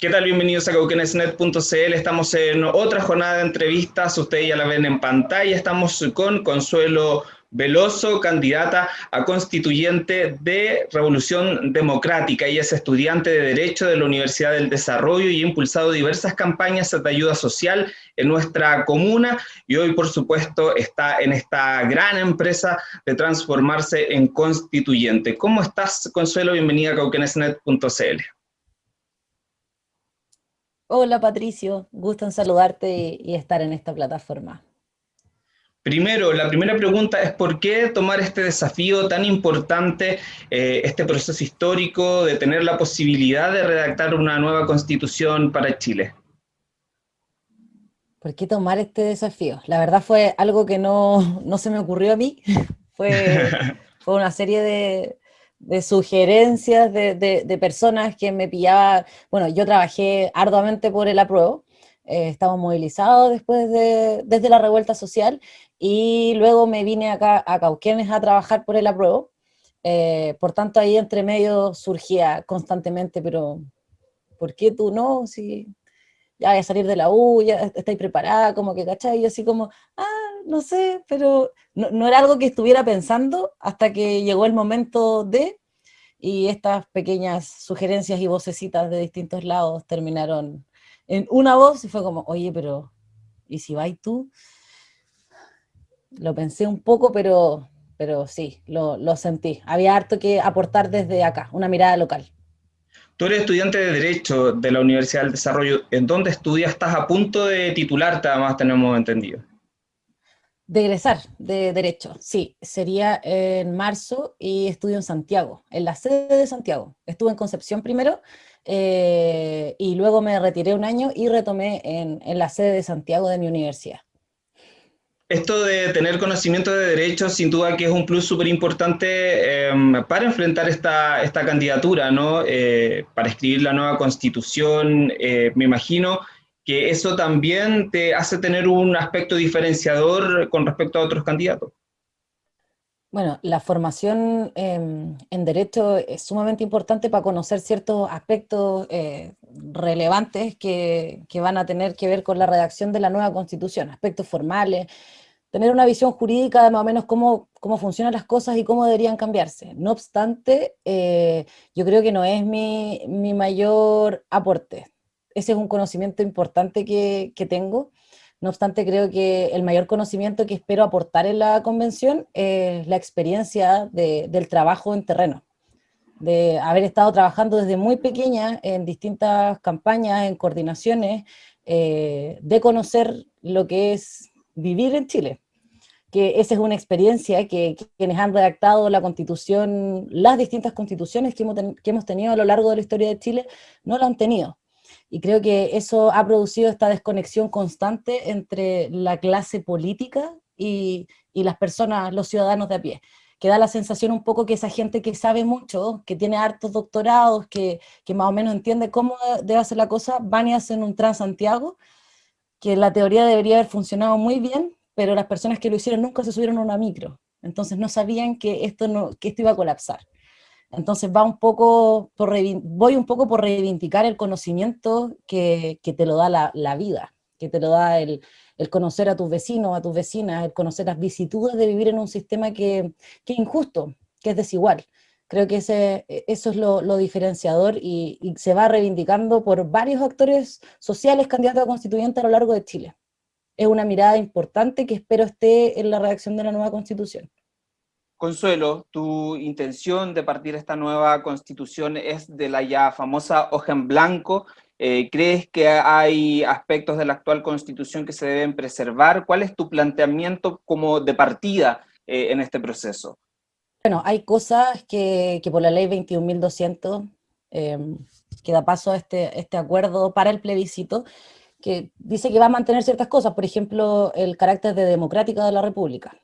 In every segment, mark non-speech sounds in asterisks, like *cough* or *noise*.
¿Qué tal? Bienvenidos a cauquenesnet.cl. Estamos en otra jornada de entrevistas. Ustedes ya la ven en pantalla. Estamos con Consuelo Veloso, candidata a constituyente de Revolución Democrática. Ella es estudiante de Derecho de la Universidad del Desarrollo y ha impulsado diversas campañas de ayuda social en nuestra comuna y hoy, por supuesto, está en esta gran empresa de transformarse en constituyente. ¿Cómo estás, Consuelo? Bienvenida a cauquenesnet.cl. Hola Patricio, gusto en saludarte y estar en esta plataforma. Primero, la primera pregunta es ¿por qué tomar este desafío tan importante, eh, este proceso histórico de tener la posibilidad de redactar una nueva constitución para Chile? ¿Por qué tomar este desafío? La verdad fue algo que no, se me ocurrió a mí, *laughs* fue, *laughs* fue una serie de, de sugerencias de, personas que me pillaban, bueno, yo trabajé arduamente por el apruebo, eh, estamos movilizados después de, desde la revuelta social, y luego me vine acá a Cauquenes a trabajar por el apruebo, eh, por tanto ahí entre medio surgía constantemente, pero ¿por qué tú no? Si ya voy a salir de la U, ya estáis preparada, como que, ¿cachai? Y así como, ah, no sé, pero no, era algo que estuviera pensando hasta que llegó el momento de, y estas pequeñas sugerencias y vocecitas de distintos lados terminaron en una voz y fue como, oye, pero, ¿y si vais tú? Lo pensé un poco, pero, pero sí, lo, sentí. Había harto que aportar desde acá, una mirada local. Tú eres estudiante de Derecho de la Universidad del Desarrollo. ¿En dónde estudias? Estás a punto de titularte, además tenemos entendido. De de Derecho, sí. Sería en marzo y estudio en Santiago, en la sede de Santiago. Estuve en Concepción primero eh, y luego me retiré un año y retomé en, en la sede de Santiago de mi universidad esto de tener conocimiento de derechos, sin duda que es un plus súper importante em, para enfrentar esta, esta candidatura, ¿no? Eh, para escribir la nueva constitución, eh, me imagino que eso también te hace tener un aspecto diferenciador con respecto a otros candidatos. Bueno, la formación em, en Derecho es sumamente importante para conocer ciertos aspectos eh, relevantes que, que, van a tener que ver con la redacción de la nueva Constitución, aspectos formales, tener una visión jurídica de más o menos cómo, cómo funcionan las cosas y cómo deberían cambiarse. No obstante, eh, yo creo que no es mi, mi, mayor aporte. Ese es un conocimiento importante que, tengo. No obstante, creo que el mayor conocimiento que espero aportar en la convención es la experiencia de, del trabajo en terreno. De haber estado trabajando desde muy pequeña en distintas campañas, en coordinaciones, eh, de conocer lo que es vivir en Chile, que esa es una experiencia que, quienes han redactado la constitución, las distintas constituciones que hemos, tenido a lo largo de la historia de Chile, no la han tenido. Y creo que eso ha producido esta desconexión constante entre la clase política y, las personas, los ciudadanos de a pie que da la sensación un poco que esa gente que sabe mucho, que tiene hartos doctorados, que, que más o menos entiende cómo debe hacer la cosa, van y hacen un Transantiago que la teoría debería haber funcionado muy bien, pero las personas que lo hicieron nunca se subieron a una micro, entonces no sabían que esto, no, que esto iba a colapsar. Entonces va un poco por, voy un poco por reivindicar el conocimiento que, te lo da la, vida, que te lo da el, conocer a tus vecinos, a tus vecinas, el conocer las vicitudes de vivir en un sistema que, es injusto, que es desigual. Creo que ese, e, eso es lo, diferenciador y, se va reivindicando por varios actores sociales candidatos a constituyente a lo largo de Chile. Es una mirada importante que espero esté en la redacción de la nueva constitución. Consuelo, tu intención de partir esta nueva constitución es de la ya famosa hoja en blanco. Eh, ¿Crees que hay aspectos de la actual constitución que se deben preservar? ¿Cuál es tu planteamiento como de partida eh, en este proceso? Bueno, hay cosas que, por la ley 21.200, em, que da paso a este, este acuerdo para el plebiscito, que dice que va a mantener ciertas cosas, por ejemplo, el carácter de democrática de la república.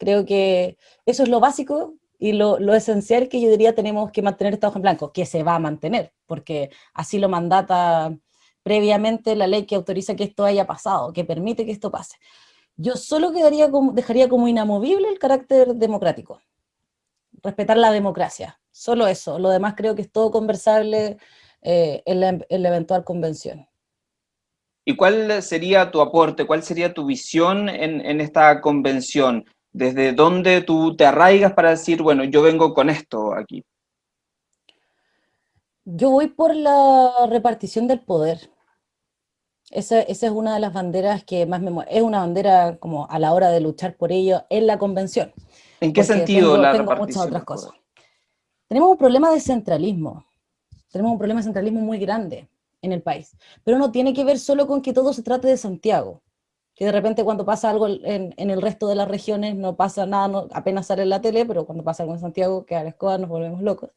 Creo que eso es lo básico y lo, lo, esencial que yo diría tenemos que mantener esta hoja en blanco, que se va a mantener, porque así lo mandata previamente la ley que autoriza que esto haya pasado, que permite que esto pase. Yo solo quedaría dejaría como inamovible el carácter democrático, respetar la democracia, solo eso, lo demás creo que es todo conversable eh, en, la, eventual convención. ¿Y cuál sería tu aporte, cuál sería tu visión en, en, esta convención? ¿Desde dónde tú te arraigas para decir, bueno, yo vengo con esto aquí? Yo voy por la repartición del poder. Esa, esa, es una de las banderas que más me Es una bandera como a la hora de luchar por ello en la convención. ¿En qué sentido la repartición? otras cosas. Tenemos un problema de centralismo. Tenemos un problema de centralismo muy grande en el país. Pero no tiene que ver solo con que todo se trate de Santiago. Que de repente cuando pasa algo en, el resto de las regiones no pasa nada, apenas sale en la tele, pero cuando pasa algo en Santiago, que a la escoba nos volvemos locos.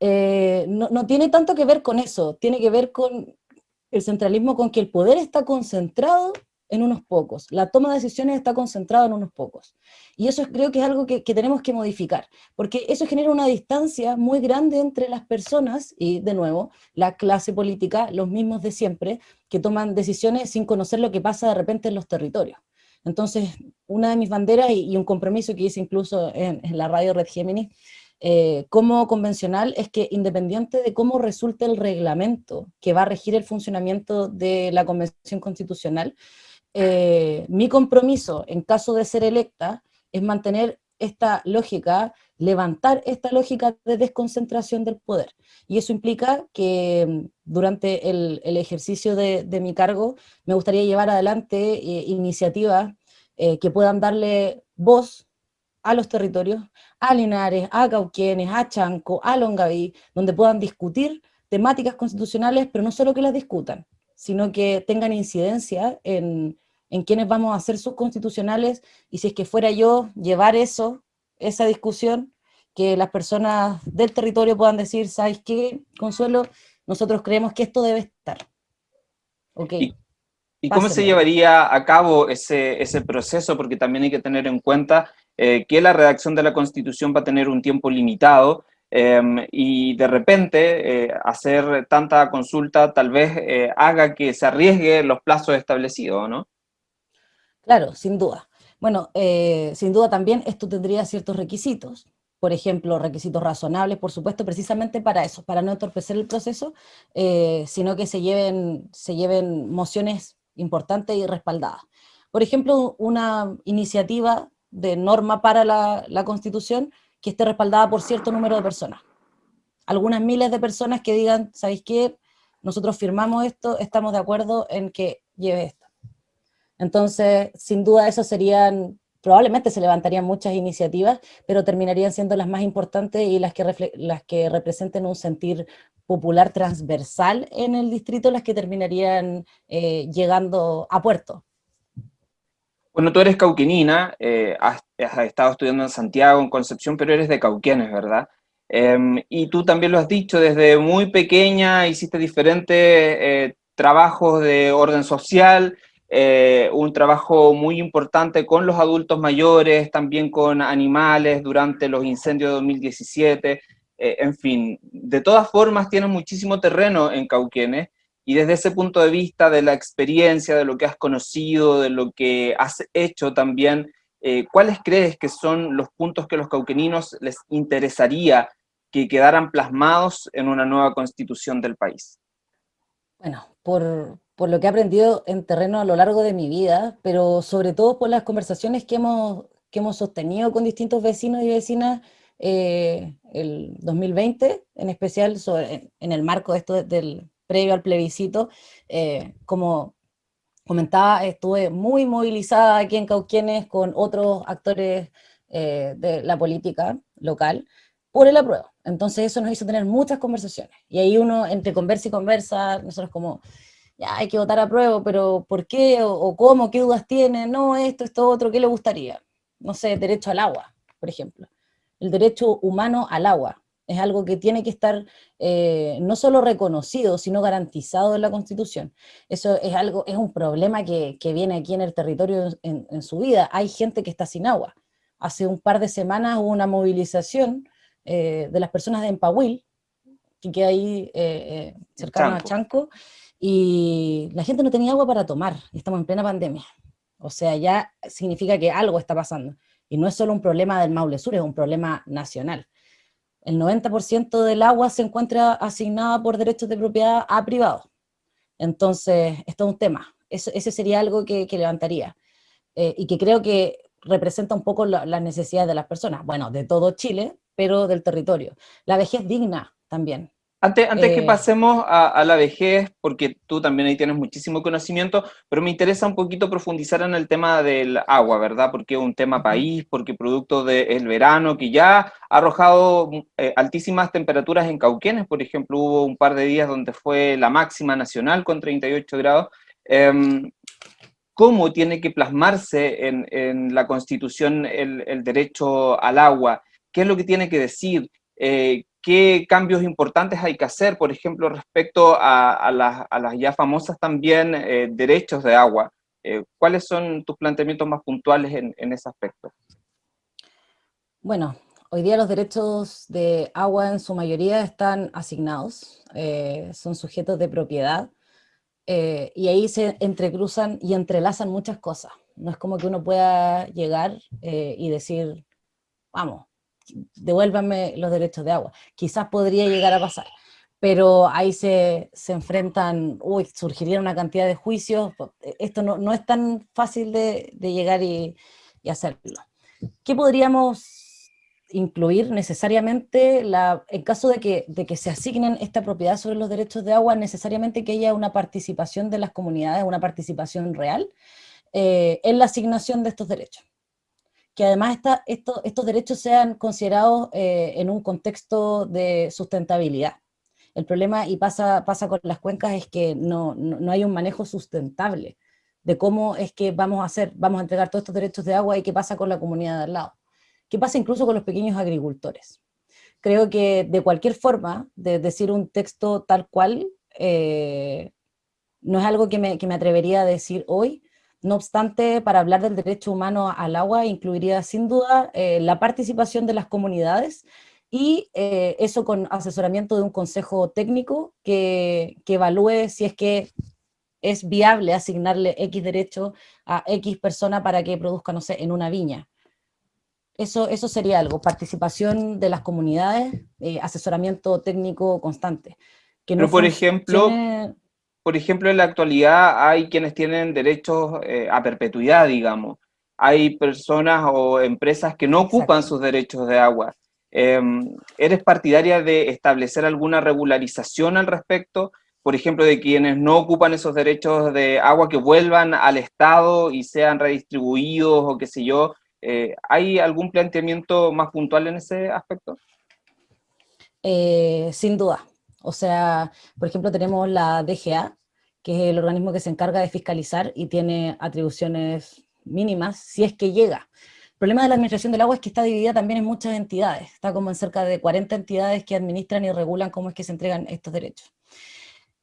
Eh, no, no tiene tanto que ver con eso, tiene que ver con el centralismo, con que el poder está concentrado en unos pocos, la toma de decisiones está concentrada en unos pocos. Y eso creo que es algo que, tenemos que modificar, porque eso genera una distancia muy grande entre las personas y, de nuevo, la clase política, los mismos de siempre, que toman decisiones sin conocer lo que pasa de repente en los territorios. Entonces, una de mis banderas y, un compromiso que hice incluso en, la radio Red Gemini, eh, como convencional, es que independiente de cómo resulte el reglamento que va a regir el funcionamiento de la Convención Constitucional, eh, mi compromiso en caso de ser electa es mantener esta lógica, levantar esta lógica de desconcentración del poder. Y eso implica que mm, durante el, ejercicio de, mi cargo me gustaría llevar adelante eh, iniciativas eh, que puedan darle voz a los territorios, a Linares, a Cauquienes, a Chanco, a Longaví, donde puedan discutir temáticas constitucionales, pero no solo que las discutan, sino que tengan incidencia en, en quiénes vamos a ser sus constitucionales, y si es que fuera yo llevar eso, esa discusión, que las personas del territorio puedan decir, ¿sabes qué, Consuelo? Nosotros creemos que esto debe estar. Okay. ¿Y, cómo se llevaría a cabo ese, ese, proceso? Porque también hay que tener en cuenta eh, que la redacción de la Constitución va a tener un tiempo limitado, Em, y de repente eh, hacer tanta consulta tal vez eh, haga que se arriesgue los plazos establecidos, ¿no? Claro, sin duda. Bueno, eh, sin duda también esto tendría ciertos requisitos, por ejemplo, requisitos razonables, por supuesto, precisamente para eso, para no entorpecer el proceso, sino que se lleven, se lleven mociones importantes y respaldadas. Por ejemplo, una iniciativa de norma para la, la Constitución que esté respaldada por cierto número de personas. Algunas miles de personas que digan, ¿sabéis qué? Nosotros firmamos esto, estamos de acuerdo en que lleve esto. Entonces, sin duda eso serían, probablemente se levantarían muchas iniciativas, pero terminarían siendo las más importantes y las que, las que representen un sentir popular transversal en el distrito, las que terminarían eh, llegando a puerto. Bueno, tú eres cauquenina, eh, has, estado estudiando en Santiago, en Concepción, pero eres de Cauquenes, ¿verdad? Em, y tú también lo has dicho, desde muy pequeña hiciste diferentes eh, trabajos de orden social, eh, un trabajo muy importante con los adultos mayores, también con animales durante los incendios de 2017, en fin, de todas formas tienes muchísimo terreno en Cauquenes, y desde ese punto de vista de la experiencia, de lo que has conocido, de lo que has hecho también, eh, ¿cuáles crees que son los puntos que los cauqueninos les interesaría que quedaran plasmados en una nueva constitución del país? Bueno, por, por, lo que he aprendido en terreno a lo largo de mi vida, pero sobre todo por las conversaciones que hemos, que hemos sostenido con distintos vecinos y vecinas eh, el 2020, en especial en el marco de esto del, previo al plebiscito, eh, como comentaba, estuve muy movilizada aquí en Cauquienes con otros actores eh, de la política local por el apruebo. Entonces eso nos hizo tener muchas conversaciones. Y ahí uno, entre conversa y conversa, nosotros como, ya hay que votar a prueba, pero ¿por qué? O, o, cómo? ¿Qué dudas tiene? No, esto, esto, otro, ¿qué le gustaría? No sé, derecho al agua, por ejemplo. El derecho humano al agua es algo que tiene que estar eh, no solo reconocido, sino garantizado en la Constitución. Eso es algo, es un problema que, viene aquí en el territorio en, su vida. Hay gente que está sin agua. Hace un par de semanas hubo una movilización eh, de las personas de Empahuil, que queda ahí eh, cercano a Chanco, y la gente no tenía agua para tomar, estamos en plena pandemia. O sea, ya significa que algo está pasando. Y no es solo un problema del Maule Sur, es un problema nacional. El 90% del agua se encuentra asignada por derechos de propiedad a privados. Entonces, esto es un tema. ese sería algo que, levantaría. Eh, y que creo que representa un poco las necesidades de las personas. Bueno, de todo Chile, pero del territorio. La vejez digna también. Antes, antes que eh, pasemos a, la vejez, porque tú también ahí tienes muchísimo conocimiento, pero me interesa un poquito profundizar en el tema del agua, ¿verdad? Porque es un tema país, porque producto del verano que ya ha arrojado eh, altísimas temperaturas en Cauquenes, por ejemplo, hubo un par de días donde fue la máxima nacional con 38 grados. Em, ¿Cómo tiene que plasmarse en, la Constitución el, derecho al agua? ¿Qué es lo que tiene que decir? Eh, qué cambios importantes hay que hacer, por ejemplo, respecto a, las, ya famosas también eh, derechos de agua. Eh, ¿Cuáles son tus planteamientos más puntuales en, ese aspecto? Bueno, hoy día los derechos de agua en su mayoría están asignados, eh, son sujetos de propiedad, y ahí se entrecruzan y entrelazan muchas cosas. No es como que uno pueda llegar y decir, vamos, devuélvanme los derechos de agua. Quizás podría llegar a pasar, pero ahí se, se enfrentan, uy, surgiría una cantidad de juicios, esto no, no es tan fácil de, de llegar y, y, hacerlo. ¿Qué podríamos incluir necesariamente, la, en caso de que, de que se asignen esta propiedad sobre los derechos de agua, necesariamente que haya una participación de las comunidades, una participación real eh, en la asignación de estos derechos? Que además estos derechos sean considerados eh, en un contexto de sustentabilidad. El problema, y pasa, pasa con las cuencas, es que no, no, hay un manejo sustentable de cómo es que vamos a hacer, vamos a entregar todos estos derechos de agua y qué pasa con la comunidad de al lado. ¿Qué pasa incluso con los pequeños agricultores? Creo que de cualquier forma, de decir un texto tal cual, eh, no es algo que me, que me atrevería a decir hoy, no obstante, para hablar del derecho humano al agua, incluiría sin duda eh, la participación de las comunidades y eh, eso con asesoramiento de un consejo técnico que, evalúe si es que es viable asignarle X derecho a X persona para que produzca, no sé, en una viña. Eso, eso sería algo, participación de las comunidades, eh, asesoramiento técnico constante. Que no Pero por ejemplo, por ejemplo, en la actualidad hay quienes tienen derechos eh, a perpetuidad, digamos. Hay personas o empresas que no ocupan sus derechos de agua. Em, ¿Eres partidaria de establecer alguna regularización al respecto? Por ejemplo, de quienes no ocupan esos derechos de agua que vuelvan al Estado y sean redistribuidos o qué sé yo. Eh, ¿Hay algún planteamiento más puntual en ese aspecto? Eh, sin duda, o sea, por ejemplo, tenemos la DGA, que es el organismo que se encarga de fiscalizar y tiene atribuciones mínimas, si es que llega. El problema de la administración del agua es que está dividida también en muchas entidades, está como en cerca de 40 entidades que administran y regulan cómo es que se entregan estos derechos.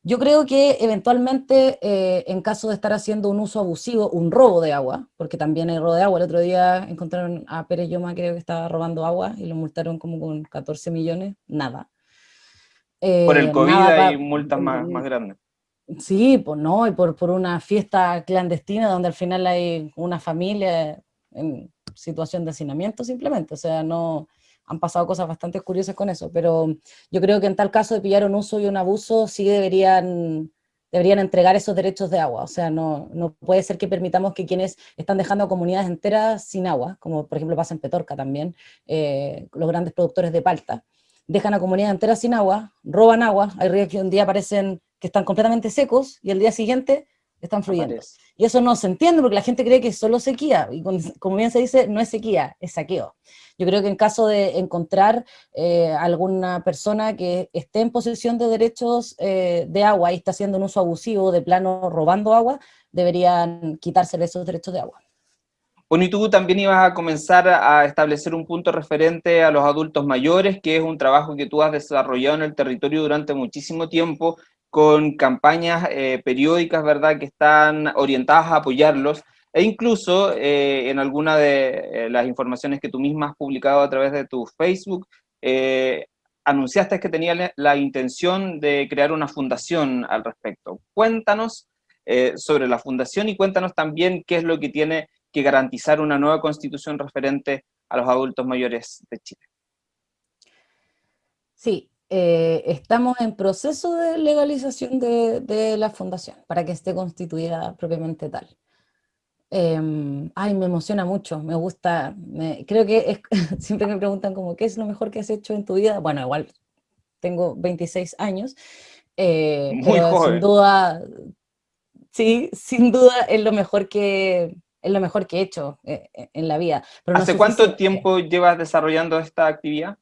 Yo creo que eventualmente, eh, en caso de estar haciendo un uso abusivo, un robo de agua, porque también hay robo de agua, el otro día encontraron a Pérez Yoma, creo que estaba robando agua, y lo multaron como con 14 millones, nada por el eh, COVID hay multas más, más grandes. Sí, pues no, y por, por una fiesta clandestina donde al final hay una familia en situación de hacinamiento simplemente, o sea, no, han pasado cosas bastante curiosas con eso, pero yo creo que en tal caso de pillar un uso y un abuso, sí deberían, deberían entregar esos derechos de agua, o sea, no, no puede ser que permitamos que quienes están dejando comunidades enteras sin agua, como por ejemplo pasa en Petorca también, eh, los grandes productores de palta, dejan a comunidad entera sin agua, roban agua, hay ríos que un día parecen que están completamente secos y el día siguiente están fluyendo. Y eso no se entiende porque la gente cree que es solo sequía, y como bien se dice, no es sequía, es saqueo. Yo creo que en caso de encontrar eh, alguna persona que esté en posesión de derechos eh, de agua y está haciendo un uso abusivo de plano robando agua, deberían quitársele esos derechos de agua. Bueno, y tú también ibas a comenzar a establecer un punto referente a los adultos mayores, que es un trabajo que tú has desarrollado en el territorio durante muchísimo tiempo, con campañas eh, periódicas, ¿verdad?, que están orientadas a apoyarlos, e incluso eh, en alguna de eh, las informaciones que tú misma has publicado a través de tu Facebook, anunciaste que tenías la intención de crear una fundación al respecto. Cuéntanos sobre la fundación y cuéntanos también qué es lo que tiene que garantizar una nueva constitución referente a los adultos mayores de Chile. Sí, eh, estamos en proceso de legalización de, la fundación para que esté constituida propiamente tal. Em, ay, me emociona mucho, me gusta, creo que *laughs* siempre me preguntan como, ¿qué es lo mejor que has hecho en tu vida? Bueno, igual tengo 26 años, eh, Muy joven. sin duda, sí, sin duda es lo mejor que, es lo mejor que he hecho eh, en la vida. ¿Hace cuánto tiempo llevas desarrollando esta actividad?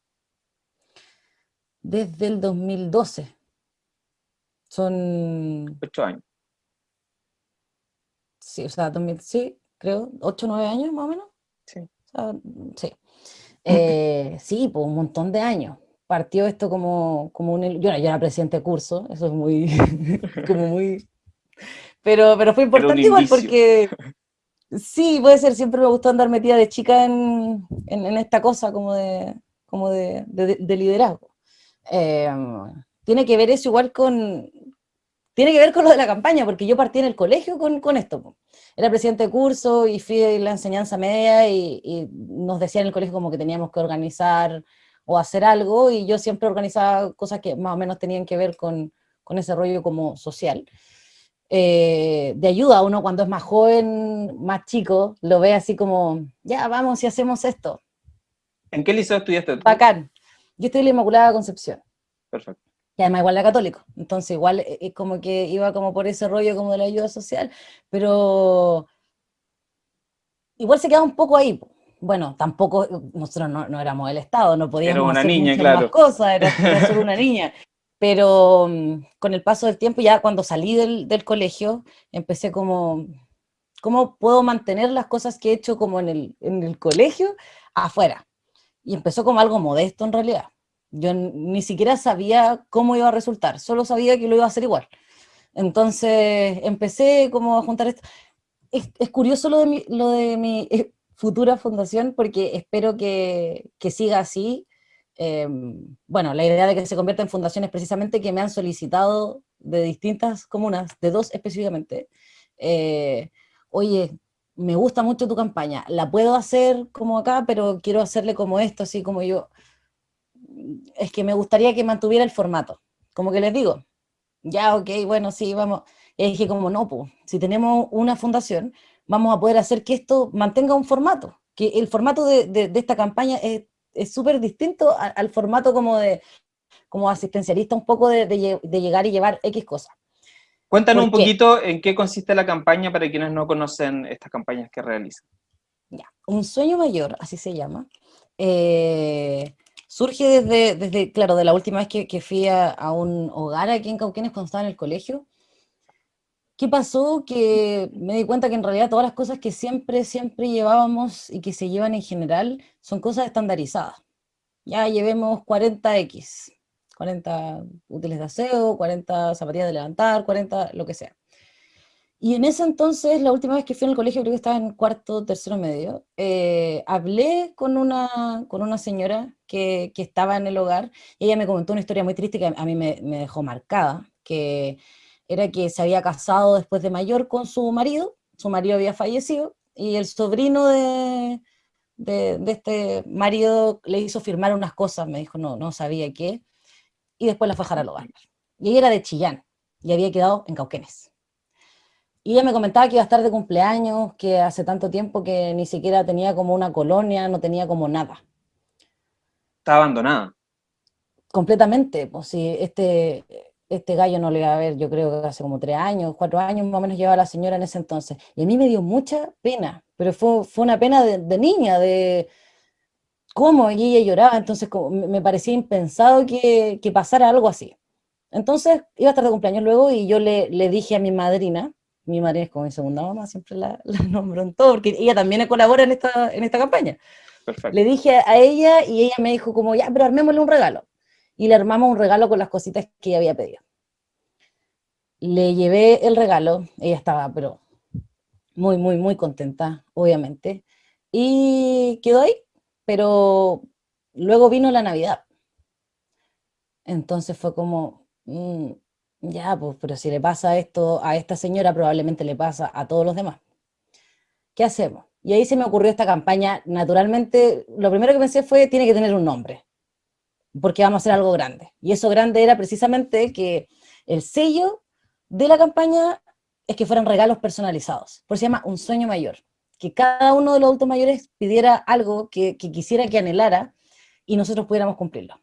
desde el 2012. Son... Ocho años. Sí, o sea, 2000, sí, creo, ocho, nueve años más o menos. Sí. sí. Eh, *laughs* sí, pues un montón de años. Partió esto como, como un... Yo, yo era presidente de curso, eso es muy... *laughs* como muy... Pero, pero fue importante igual porque... *laughs* Sí, puede ser, siempre me gustó andar metida de chica en, en, esta cosa como de, como de, de liderazgo. Em, tiene que ver eso igual con, tiene que ver con lo de la campaña, porque yo partí en el colegio con, con esto. Era presidente de curso y fui de la enseñanza media y, nos decían en el colegio como que teníamos que organizar o hacer algo, y yo siempre organizaba cosas que más o menos tenían que ver con, con ese rollo como social. Eh, de ayuda uno cuando es más joven, más chico, lo ve así como, ya vamos y hacemos esto. ¿En qué liceo estudiaste? Bacán. Yo estoy en la Inmaculada Concepción. Perfecto. Y además igual la católico. Entonces igual es eh, eh, como que iba como por ese rollo como de la ayuda social, pero igual se queda un poco ahí. Bueno, tampoco, nosotros no, éramos el Estado, no podíamos era una hacer niña, claro. más cosas, era, solo una *laughs* niña. Pero mm, con el paso del tiempo, ya cuando salí del, del colegio, empecé como, ¿cómo puedo mantener las cosas que he hecho como en el, en el colegio afuera? y empezó como algo modesto en realidad. Yo ni siquiera sabía cómo iba a resultar, solo sabía que lo iba a hacer igual. Entonces empecé como a juntar esto. Es, es curioso lo de mi, lo de mi eh, futura fundación porque espero que, que siga así. Em, bueno, la idea de que se convierta en fundación es precisamente que me han solicitado de distintas comunas, de dos específicamente, eh, oye, me gusta mucho tu campaña, la puedo hacer como acá, pero quiero hacerle como esto, así como yo. Es que me gustaría que mantuviera el formato. Como que les digo, ya, ok, bueno, sí, vamos. Y dije como, no, pues, si tenemos una fundación, vamos a poder hacer que esto mantenga un formato, que el formato de, de, esta campaña es súper distinto al, formato como de como asistencialista, un poco de, de llegar y llevar X cosas. Cuéntanos un poquito en qué consiste la campaña para quienes no conocen estas campañas que realizan. Ya, Un sueño mayor, así se llama. Eh, surge desde, desde, claro, de la última vez que, que fui a, un hogar aquí en Cauquenes cuando estaba en el colegio. ¿Qué pasó? Que me di cuenta que en realidad todas las cosas que siempre, siempre llevábamos y que se llevan en general son cosas estandarizadas. Ya llevemos 40X, 40 útiles de aseo, 40 zapatillas de levantar, 40 lo que sea. Y en ese entonces, la última vez que fui al colegio, creo que estaba en cuarto, tercero medio, eh, hablé con una, con una señora que, que, estaba en el hogar, y ella me comentó una historia muy triste que a mí me, me, dejó marcada, que era que se había casado después de mayor con su marido, su marido había fallecido, y el sobrino de, de, de este marido le hizo firmar unas cosas, me dijo, no, no sabía qué, y después la fue a al hogar. Y ella era de Chillán, y había quedado en Cauquenes. Y ella me comentaba que iba a estar de cumpleaños, que hace tanto tiempo que ni siquiera tenía como una colonia, no tenía como nada. Está abandonada. Completamente, pues sí, este, este gallo no le iba a ver, yo creo que hace como tres años, cuatro años más o menos llevaba la señora en ese entonces. Y a mí me dio mucha pena, pero fue, fue una pena de, de niña, de, cómo, y ella lloraba, entonces me parecía impensado que, pasara algo así. Entonces iba a estar de cumpleaños luego y yo le, dije a mi madrina, mi madrina es como mi segunda mamá, siempre la, *laughs* la nombro en todo, porque ella también colabora en esta, en esta campaña. Le dije a ella y ella me dijo como, ya, pero armémosle un regalo. Y le armamos un regalo con las cositas que ella había pedido. Le llevé el regalo, ella estaba, pero muy, muy, muy contenta, obviamente. Y quedó ahí, pero luego vino la Navidad. Entonces fue como, mm, ya, pues, pero si le pasa esto a esta señora, probablemente le pasa a todos los demás. ¿Qué hacemos? Y ahí se me ocurrió esta campaña, naturalmente, lo primero que pensé fue, tiene que tener un nombre. porque vamos a hacer algo grande. Y eso grande era precisamente que el sello de la campaña es que fueran regalos personalizados. Por eso se llama Un Sueño Mayor. Que cada uno de los adultos mayores pidiera algo que, quisiera que anhelara y nosotros pudiéramos cumplirlo.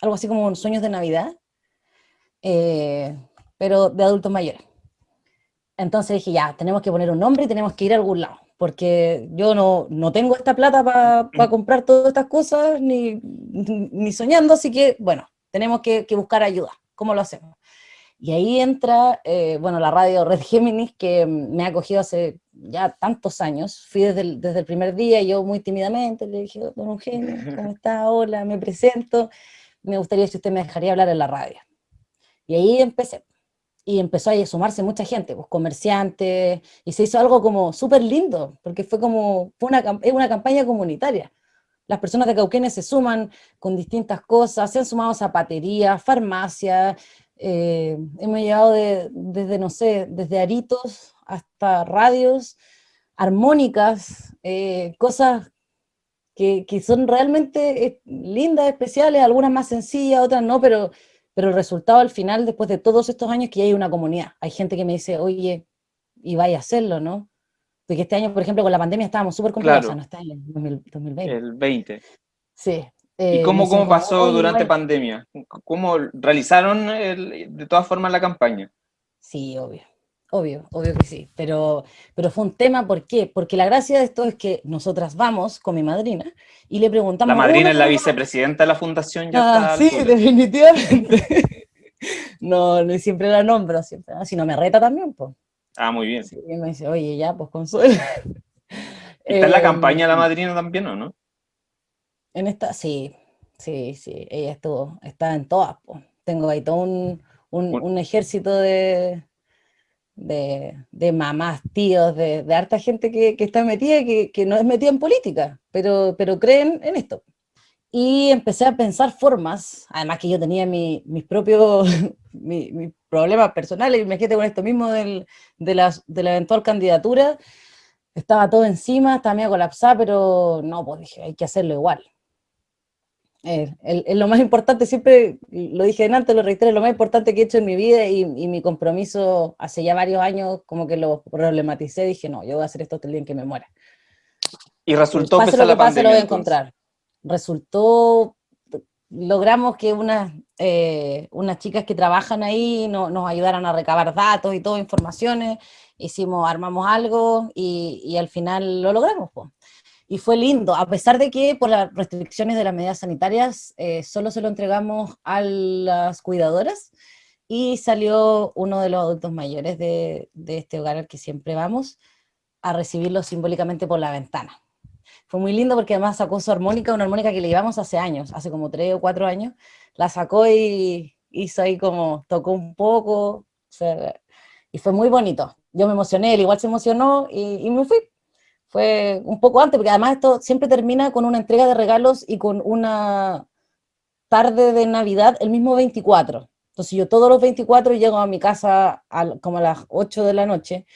Algo así como sueños de Navidad, eh, pero de adultos mayores. Entonces dije, ya, tenemos que poner un nombre y tenemos que ir a algún lado, porque yo no, no tengo esta plata para comprar todas estas cosas, ni, ni, soñando, así que, bueno, tenemos que, que buscar ayuda. ¿Cómo lo hacemos? Y ahí entra, eh, bueno, la radio Red Géminis, que me ha acogido hace ya tantos años. Fui desde el, desde el primer día, yo muy tímidamente le dije, don Eugenio, ¿cómo *laughs* está? Hola, me presento. Me gustaría si usted me dejaría hablar en la radio. Y ahí empecé. Y empezó a sumarse mucha gente, pues comerciantes, y se hizo algo como súper lindo, porque fue como, fue una, es una campaña comunitaria. Las personas de Cauquenes se suman con distintas cosas, se han sumado zapaterías, farmacias, eh, hemos llegado desde, no sé, desde aritos hasta radios, armónicas, eh, cosas que, son realmente eh, lindas, especiales, algunas más sencillas, otras no, pero, pero el resultado al final, después de todos estos años, que hay una comunidad. Hay gente que me dice, oye, y vaya a hacerlo, ¿no? Porque este año, por ejemplo, con la pandemia estábamos súper complicados, no está en el 2020. El 20. Sí, ¿Y eh, cómo, cómo pasó durante pandemia? ¿Cómo realizaron de todas formas la campaña? Sí, obvio, obvio, obvio que sí, pero, pero fue un tema, ¿por qué? Porque la gracia de esto es que nosotras vamos con mi madrina y le preguntamos... La madrina es la vicepresidenta de la fundación, ya ah, Sí, definitivamente. *laughs* no, no siempre la nombro, siempre, si no me reta también, pues. Ah, muy bien. Sí, me dice, oye, ya, pues consuelo. ¿Está en la *laughs* campaña la em, madrina también o no? En esta, sí, sí, sí, ella estuvo, está en todas. Tengo ahí todo un, un, ejército de, de, mamás, tíos, de, de harta gente que, que está metida, que, que, no es metida en política, pero, pero creen en esto. Y empecé a pensar formas, además que yo tenía mi, mis propios *laughs* mis problemas personales, imagínate con esto mismo del, de, la, de la eventual candidatura, estaba todo encima, estaba medio colapsada, pero no, pues dije, hay que hacerlo igual. Eh, lo más importante, siempre lo dije antes, lo reitero, lo más importante que he hecho en mi vida y, mi compromiso hace ya varios años, como que lo problematicé, dije, no, yo voy a hacer esto hasta el día en que me muera. Y resultó pase lo que pase, lo voy a encontrar. Resultó, logramos que unas, eh, unas chicas que trabajan ahí nos ayudaran a recabar datos y todo, informaciones, hicimos, armamos algo y, y al final lo logramos. Pues y fue lindo, a pesar de que por las restricciones de las medidas sanitarias eh, solo se lo entregamos a las cuidadoras y salió uno de los adultos mayores de, de este hogar al que siempre vamos a recibirlo simbólicamente por la ventana. Fue muy lindo porque además sacó su armónica, una armónica que le llevamos hace años, hace como tres o cuatro años, la sacó y hizo ahí como, tocó un poco, y fue muy bonito. Yo me emocioné, él igual se emocionó y, y me fui fue un poco antes, porque además esto siempre termina con una entrega de regalos y con una tarde de Navidad el mismo 24. Entonces yo todos los 24 llego a mi casa como a las 8 de la noche,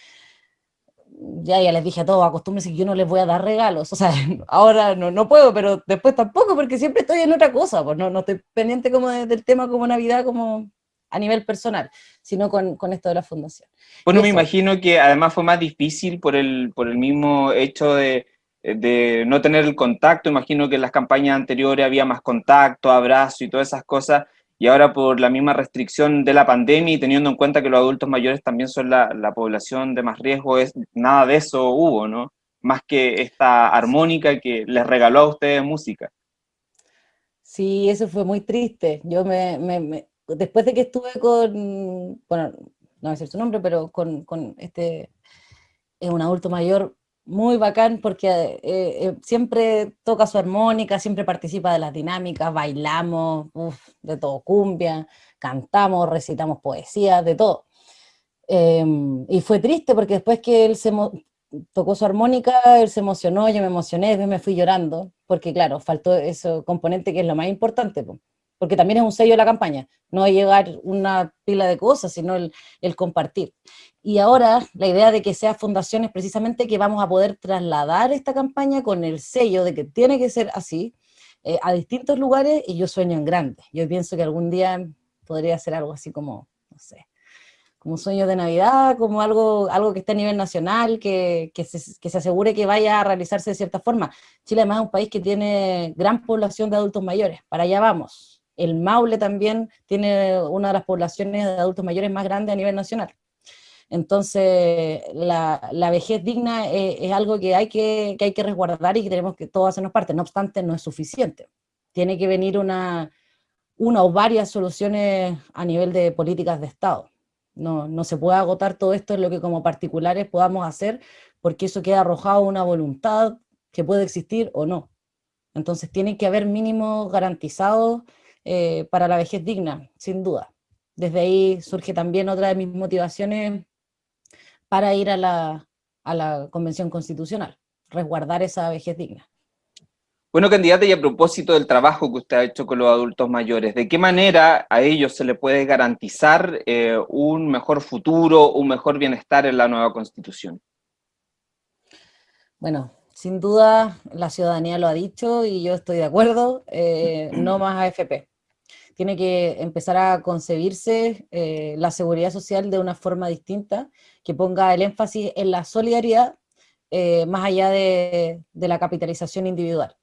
ya, ya les dije a todos, acostúmbrense que yo no les voy a dar regalos, o sea, *laughs* ahora no, no puedo, pero después tampoco, porque siempre estoy en otra cosa, pues no, no estoy pendiente como del tema como Navidad, como a nivel personal, sino con, con esto de la fundación. Bueno, me imagino que además fue más difícil por el, por el mismo hecho de, de no tener el contacto, imagino que en las campañas anteriores había más contacto, abrazo y todas esas cosas, y ahora por la misma restricción de la pandemia y teniendo en cuenta que los adultos mayores también son la, la población de más riesgo, es, nada de eso hubo, ¿no? Más que esta armónica que les regaló a ustedes música. Sí, eso fue muy triste. Yo me, me, después de que estuve con, bueno, no voy a decir su nombre, pero con, con este, es un adulto mayor muy bacán porque eh, eh, siempre toca su armónica, siempre participa de las dinámicas, bailamos, de todo, cumbia, cantamos, recitamos poesía, de todo. Em, y fue triste porque después que él se tocó su armónica, él se emocionó, yo me emocioné, después me fui llorando, porque claro, faltó ese componente que es lo más importante porque también es un sello de la campaña, no llegar una pila de cosas, sino el, compartir. Y ahora la idea de que sea fundación es precisamente que vamos a poder trasladar esta campaña con el sello de que tiene que ser así, eh, a distintos lugares y yo sueño en grande. Yo pienso que algún día podría ser algo así como, no sé, como sueño de Navidad, como algo, algo que esté a nivel nacional, que, que, se, que se asegure que vaya a realizarse de cierta forma. Chile además es un país que tiene gran población de adultos mayores, para allá vamos. El Maule también tiene una de las poblaciones de adultos mayores más grandes a nivel nacional. Entonces, la, vejez digna es, es, algo que hay que, que hay que resguardar y que tenemos que todos hacernos parte. No obstante, no es suficiente. Tiene que venir una, una o varias soluciones a nivel de políticas de Estado. No, no se puede agotar todo esto en lo que como particulares podamos hacer, porque eso queda arrojado una voluntad que puede existir o no. Entonces tiene que haber mínimos garantizados eh, para la vejez digna, sin duda. Desde ahí surge también otra de mis motivaciones para ir a la, a la Convención Constitucional, resguardar esa vejez digna. Bueno, candidata, y a propósito del trabajo que usted ha hecho con los adultos mayores, ¿de qué manera a ellos se le puede garantizar eh, un mejor futuro, un mejor bienestar en la nueva Constitución? Bueno, sin duda la ciudadanía lo ha dicho y yo estoy de acuerdo, eh, no más AFP. Tiene que empezar a concebirse eh, la seguridad social de una forma distinta, que ponga el énfasis en la solidaridad más allá de, la capitalización individual.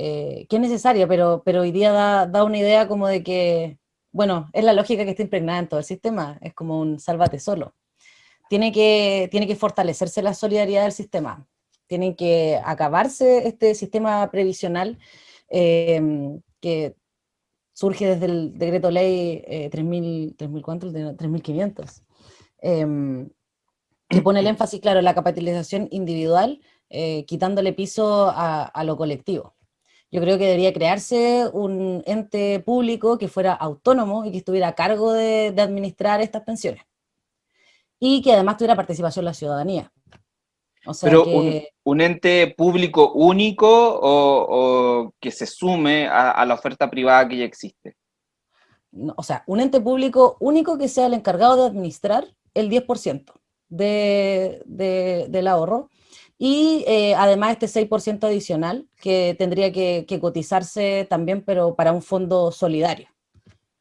Eh, que es necesaria, pero, pero hoy día da, da, una idea como de que, bueno, es la lógica que está impregnada en todo el sistema, es como un sálvate solo. Tiene que, tiene que fortalecerse la solidaridad del sistema, tiene que acabarse este sistema previsional eh, que surge desde el decreto ley eh, 3000, 3500, eh, que pone el énfasis, claro, en la capitalización individual, eh, quitándole piso a, a lo colectivo. Yo creo que debería crearse un ente público que fuera autónomo y que estuviera a cargo de, de administrar estas pensiones. Y que además tuviera participación la ciudadanía. O sea Pero que... un, un, ente público único o, o que se sume a, a, la oferta privada que ya existe? No, o sea, un ente público único que sea el encargado de administrar el 10% de, de, del ahorro y eh, además este 6% adicional que tendría que, que, cotizarse también, pero para un fondo solidario.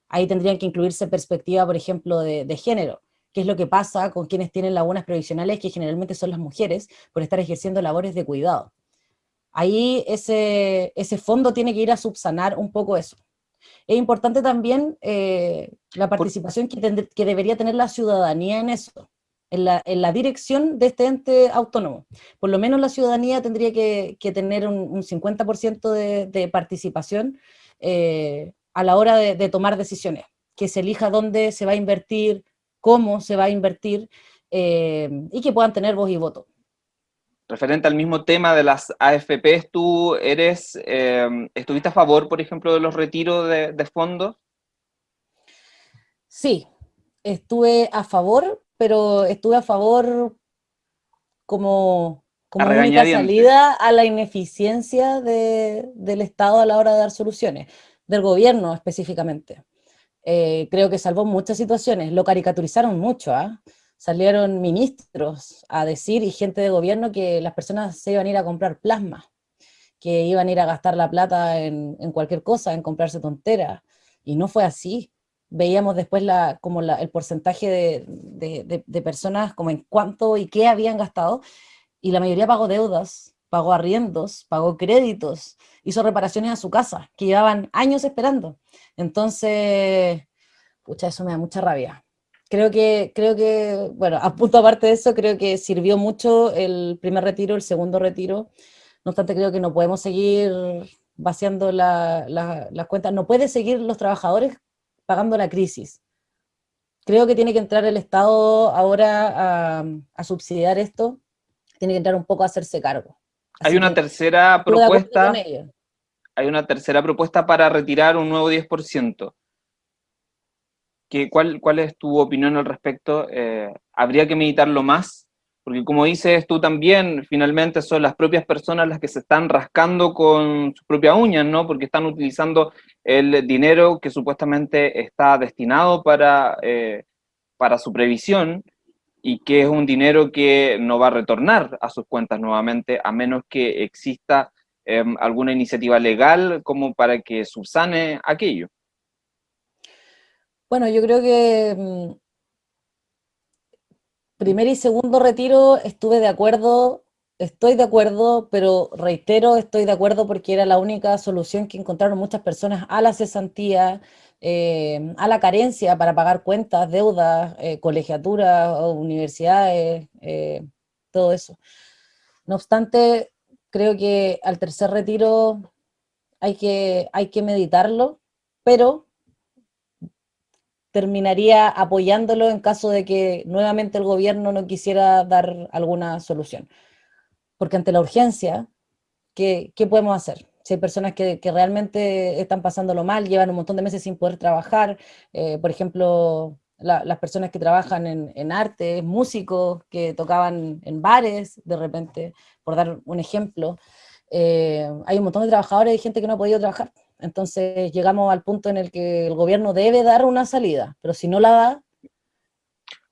Ahí tendrían que incluirse perspectiva, por ejemplo, de, de género, qué es lo que pasa con quienes tienen lagunas previsionales, que generalmente son las mujeres, por estar ejerciendo labores de cuidado. Ahí ese, ese fondo tiene que ir a subsanar un poco eso. Es importante también eh, la participación que, que debería tener la ciudadanía en eso en la, en la, dirección de este ente autónomo. Por lo menos la ciudadanía tendría que, que tener un, un 50% de, de, participación eh, a la hora de, de, tomar decisiones, que se elija dónde se va a invertir, cómo se va a invertir, eh, y que puedan tener voz y voto. Referente al mismo tema de las AFPs, ¿tú eres, eh, estuviste a favor, por ejemplo, de los retiros de, de fondos? Sí, estuve a favor, pero estuve a favor como, como a única salida a la ineficiencia de, del Estado a la hora de dar soluciones, del gobierno específicamente. Eh, creo que salvó muchas situaciones, lo caricaturizaron mucho, ¿eh? salieron ministros a decir y gente de gobierno que las personas se iban a ir a comprar plasma, que iban a ir a gastar la plata en, en cualquier cosa, en comprarse tonteras, y no fue así. Veíamos después la, como la, el porcentaje de, de, de, de, personas, como en cuánto y qué habían gastado, y la mayoría pagó deudas, pagó arriendos, pagó créditos, hizo reparaciones a su casa, que llevaban años esperando. Entonces, pucha, eso me da mucha rabia. Creo que, creo que, bueno, a punto aparte de eso, creo que sirvió mucho el primer retiro, el segundo retiro, no obstante creo que no podemos seguir vaciando las la, la cuentas, no puede seguir los trabajadores pagando la crisis. Creo que tiene que entrar el Estado ahora a, a subsidiar esto, tiene que entrar un poco a hacerse cargo. Así hay una tercera propuesta, hay una tercera propuesta para retirar un nuevo 10%. ¿Qué, cuál, ¿Cuál es tu opinión al respecto? Eh, ¿Habría que meditarlo más? Porque como dices tú también, finalmente son las propias personas las que se están rascando con sus propias uñas, ¿no? Porque están utilizando el dinero que supuestamente está destinado para, eh, para su previsión y que es un dinero que no va a retornar a sus cuentas nuevamente, a menos que exista em, alguna iniciativa legal como para que subsane aquello. Bueno, yo creo que mm, primer y segundo retiro estuve de acuerdo, estoy de acuerdo, pero reitero, estoy de acuerdo porque era la única solución que encontraron muchas personas a la cesantía, eh, a la carencia para pagar cuentas, deudas, eh, colegiaturas, universidades, eh, todo eso. No obstante, creo que al tercer retiro hay que, hay que meditarlo, pero terminaría apoyándolo en caso de que nuevamente el gobierno no quisiera dar alguna solución. Porque ante la urgencia, ¿qué, qué podemos hacer? Si hay personas que, que, realmente están pasándolo mal, llevan un montón de meses sin poder trabajar, eh, por ejemplo, las personas que trabajan en, en, arte, músicos que tocaban en bares de repente, por dar un ejemplo, eh, hay un montón de trabajadores y gente que no ha podido trabajar. Entonces llegamos al punto en el que el gobierno debe dar una salida, pero si no la da...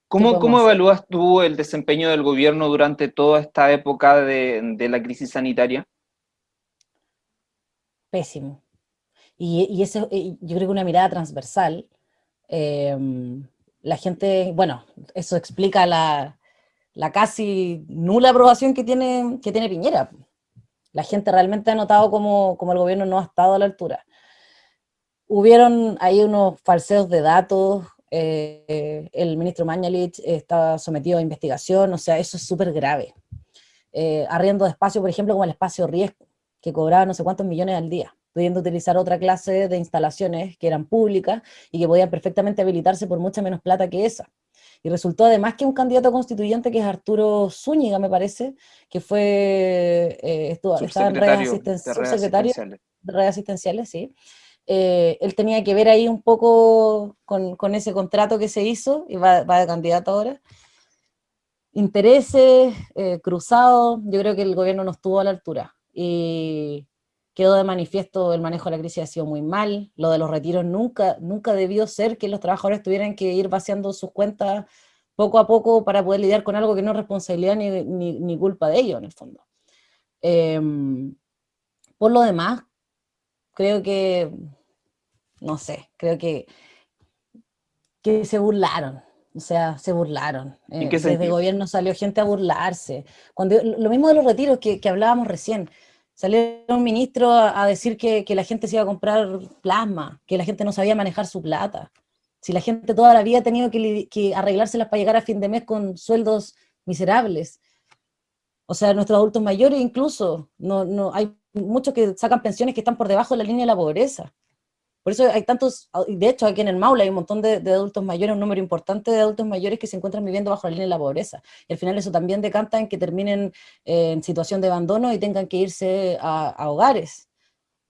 ¿Cómo, ¿cómo evalúas tú el desempeño del gobierno durante toda esta época de, de la crisis sanitaria? Pésimo. Y, y eso, yo creo que una mirada transversal, eh, la gente, bueno, eso explica la, la, casi nula aprobación que tiene, que tiene Piñera. La gente realmente ha notado como, el gobierno no ha estado a la altura. Hubieron ahí unos falseos de datos, eh, el ministro Mañalich está sometido a investigación, o sea, eso es súper grave. Eh, arriendo de espacio, por ejemplo, como el espacio riesgo, que cobraba no sé cuántos millones al día, pudiendo utilizar otra clase de instalaciones que eran públicas y que podían perfectamente habilitarse por mucha menos plata que esa. Y resultó además que un candidato constituyente, que es Arturo Zúñiga, me parece, que fue, eh, estuvo, estaba en redes, de redes asistenciales, sí. Eh, él tenía que ver ahí un poco con, con ese contrato que se hizo, y va, va de candidato ahora. Intereses eh, cruzados, yo creo que el gobierno no estuvo a la altura. Y quedó de manifiesto el manejo de la crisis ha sido muy mal, lo de los retiros nunca, nunca debió ser que los trabajadores tuvieran que ir vaciando sus cuentas poco a poco para poder lidiar con algo que no es responsabilidad ni, ni, culpa de ellos en el fondo. Em, por lo demás, creo que, no sé, creo que, que se burlaron, o sea, se burlaron. ¿En qué eh, desde el gobierno salió gente a burlarse. Cuando, lo mismo de los retiros que, que hablábamos recién, Salió un ministro a, decir que, la gente se iba a comprar plasma, que la gente no sabía manejar su plata. Si la gente toda la vida ha tenido que, que arreglárselas para llegar a fin de mes con sueldos miserables. O sea, nuestros adultos mayores incluso, no, no, hay muchos que sacan pensiones que están por debajo de la línea de la pobreza. Por eso hay tantos, de hecho aquí en el Maule hay un montón de, adultos mayores, un número importante de adultos mayores que se encuentran viviendo bajo la línea de la pobreza. Y al final eso también decanta en que terminen eh, en situación de abandono y tengan que irse a, hogares,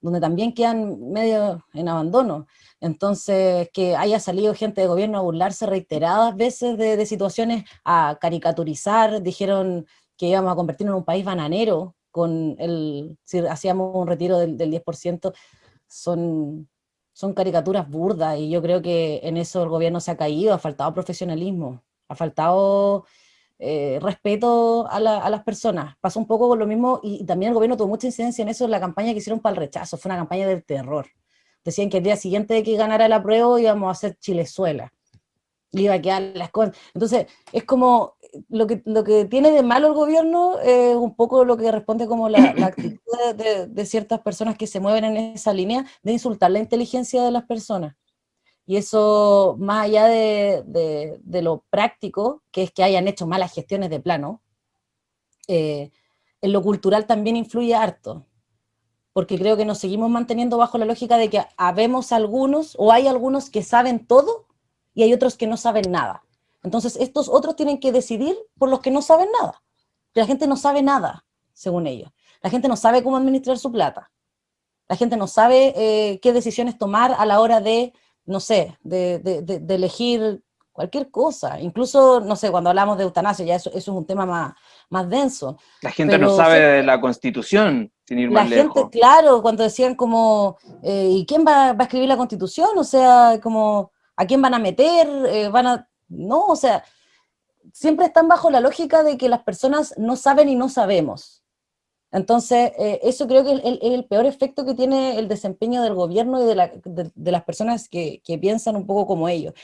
donde también quedan medio en abandono. Entonces, que haya salido gente de gobierno a burlarse reiteradas veces de, situaciones, a caricaturizar, dijeron que íbamos a convertirnos en un país bananero, con el, si hacíamos un retiro del, del 10%, son son caricaturas burdas y yo creo que en eso el gobierno se ha caído, ha faltado profesionalismo, ha faltado eh, respeto a, las personas. Pasó un poco con lo mismo y, también el gobierno tuvo mucha incidencia en eso en la campaña que hicieron para el rechazo, fue una campaña del terror. Decían que el día siguiente de que ganara la prueba íbamos a hacer Chilezuela. Iba a quedar las cosas. Entonces, es como, lo que, lo que tiene de malo el gobierno es un poco lo que responde como la, *clears throat* actitud de, ciertas personas que se mueven en esa línea de insultar la inteligencia de las personas. Y eso, más allá de, lo práctico, que es que hayan hecho malas gestiones de plano, eh, en lo cultural también influye harto. Porque creo que nos seguimos manteniendo bajo la lógica de que habemos algunos, o hay algunos que saben todo, y hay otros que no saben nada. Entonces estos otros tienen que decidir por los que no saben nada. La gente no sabe nada, según ellos. La gente no sabe cómo administrar su plata. La gente no sabe eh, qué decisiones tomar a la hora de, no sé, de, elegir cualquier cosa. Incluso, no sé, cuando hablamos de eutanasia, ya eso, es un tema más, más denso. La gente no sabe de la Constitución, sin ir más lejos. La gente, claro, cuando decían como, eh, ¿y quién va, va, a escribir la Constitución? O sea, como, ¿a quién van a meter? Eh, ¿Van a no, o sea, siempre están bajo la lógica de que las personas no saben y no sabemos. Entonces, eh, eso creo que es el, peor efecto que tiene el desempeño del gobierno y de, las personas que, piensan un poco como ellos.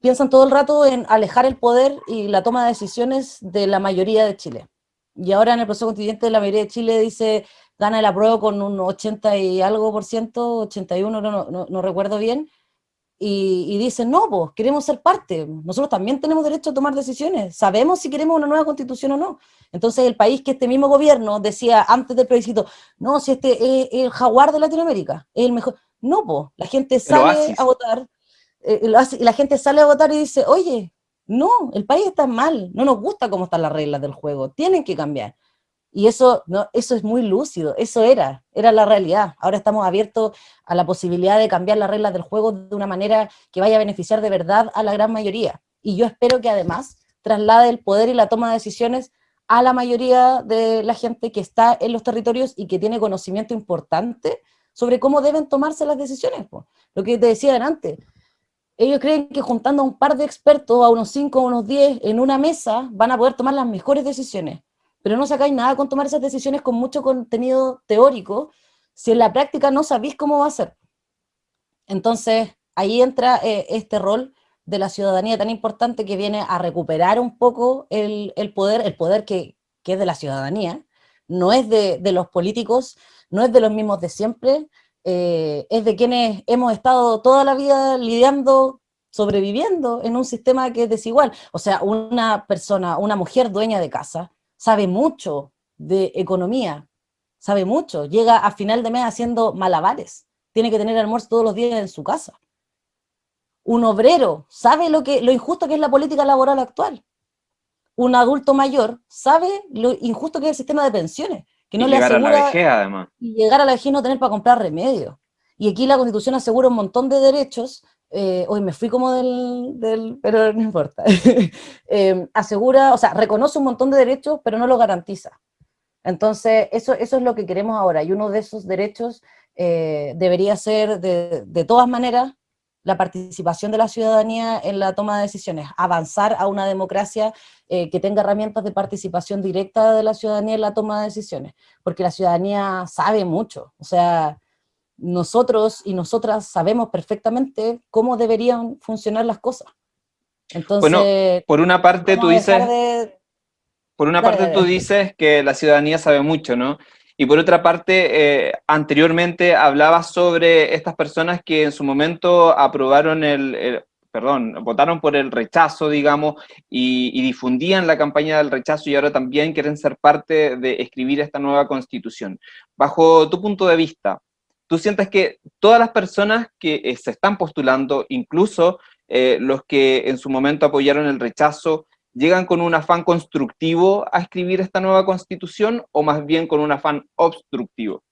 Piensan todo el rato en alejar el poder y la toma de decisiones de la mayoría de Chile. Y ahora en el proceso constituyente la mayoría de Chile dice, gana el apruebo con un 80 y algo por ciento, 81, no, no, no recuerdo bien, y, dicen, no, pues queremos ser parte, nosotros también tenemos derecho a tomar decisiones, sabemos si queremos una nueva constitución o no. Entonces el país que este mismo gobierno decía antes del plebiscito, no, si este es el jaguar de Latinoamérica, es el mejor. No, pues, la gente sale a votar, eh, la gente sale a votar y dice, oye, no, el país está mal, no nos gusta cómo están las reglas del juego, tienen que cambiar. Y eso, no, eso es muy lúcido, eso era, era la realidad. Ahora estamos abiertos a la posibilidad de cambiar las reglas del juego de una manera que vaya a beneficiar de verdad a la gran mayoría. Y yo espero que además traslade el poder y la toma de decisiones a la mayoría de la gente que está en los territorios y que tiene conocimiento importante sobre cómo deben tomarse las decisiones. Lo que te decía antes, ellos creen que juntando a un par de expertos, a unos cinco, a unos diez, en una mesa, van a poder tomar las mejores decisiones pero no sacáis nada con tomar esas decisiones con mucho contenido teórico, si en la práctica no sabéis cómo va a ser. Entonces, ahí entra eh, este rol de la ciudadanía tan importante que viene a recuperar un poco el, poder, el poder que, es de la ciudadanía, no es de, los políticos, no es de los mismos de siempre, eh, es de quienes hemos estado toda la vida lidiando, sobreviviendo en un sistema que es desigual. O sea, una persona, una mujer dueña de casa, sabe mucho de economía, sabe mucho, llega a final de mes haciendo malabares, tiene que tener almuerzo todos los días en su casa. Un obrero sabe lo, que, lo injusto que es la política laboral actual. Un adulto mayor sabe lo injusto que es el sistema de pensiones, que no le asegura... A la vejez, además. Y llegar a la vejez y no tener para comprar remedio. Y aquí la Constitución asegura un montón de derechos eh, hoy me fui como del, pero no importa, *laughs* em, asegura, o sea, reconoce un montón de derechos, pero no lo garantiza. Entonces, eso, eso es lo que queremos ahora, y uno de esos derechos eh, debería ser, de, de, todas maneras, la participación de la ciudadanía en la toma de decisiones, avanzar a una democracia eh, que tenga herramientas de participación directa de la ciudadanía en la toma de decisiones, porque la ciudadanía sabe mucho, o sea, nosotros y nosotras sabemos perfectamente cómo deberían funcionar las cosas. Entonces, bueno, por una parte tú dices, por una parte tú dices que la ciudadanía sabe mucho, ¿no? Y por otra parte, eh, anteriormente hablabas sobre estas personas que en su momento aprobaron el, perdón, votaron por el rechazo, digamos, y, y, difundían la campaña del rechazo y ahora también quieren ser parte de escribir esta nueva constitución. Bajo tu punto de vista, tú sientes que todas las personas que eh, se están postulando, incluso eh, los que en su momento apoyaron el rechazo, llegan con un afán constructivo a escribir esta nueva constitución o más bien con un afán obstructivo?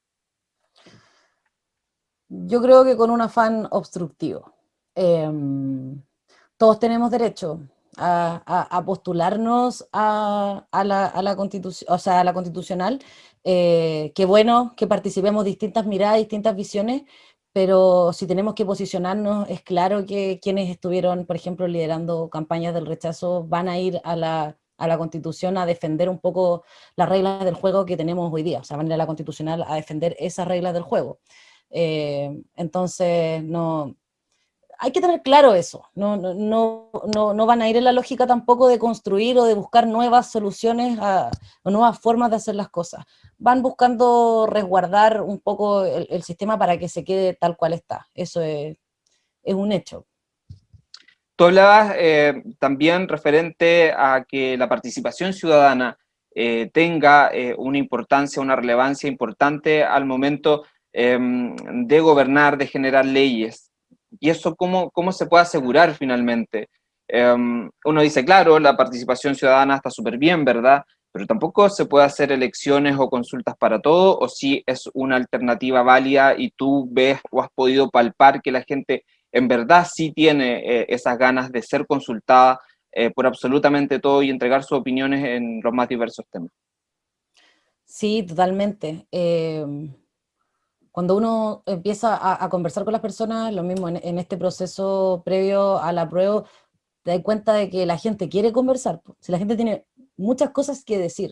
Yo creo que con un afán obstructivo. Em, todos tenemos derecho a, postularnos a, la, constitución, o sea, a la constitucional eh, qué bueno que participemos distintas miradas, distintas visiones, pero si tenemos que posicionarnos, es claro que quienes estuvieron, por ejemplo, liderando campañas del rechazo van a ir a la, a la Constitución a defender un poco las reglas del juego que tenemos hoy día, o sea, van a ir a la Constitucional a defender esas reglas del juego. Eh, entonces, no, hay que tener claro eso, no, no, no, no, van a ir en la lógica tampoco de construir o de buscar nuevas soluciones o nuevas formas de hacer las cosas. Van buscando resguardar un poco el, sistema para que se quede tal cual está, eso es, un hecho. Tú hablabas eh, también referente a que la participación ciudadana eh, tenga eh, una importancia, una relevancia importante al momento em, de gobernar, de generar leyes. ¿Y eso cómo, cómo se puede asegurar finalmente? Em, uno dice, claro, la participación ciudadana está súper bien, ¿verdad? Pero tampoco se puede hacer elecciones o consultas para todo, o si es una alternativa válida y tú ves o has podido palpar que la gente en verdad sí tiene eh, esas ganas de ser consultada eh, por absolutamente todo y entregar sus opiniones en los más diversos temas. Sí, totalmente. Em, cuando uno empieza a, conversar con las personas, lo mismo en, este proceso previo a la prueba, te das cuenta de que la gente quiere conversar, si la gente tiene muchas cosas que decir.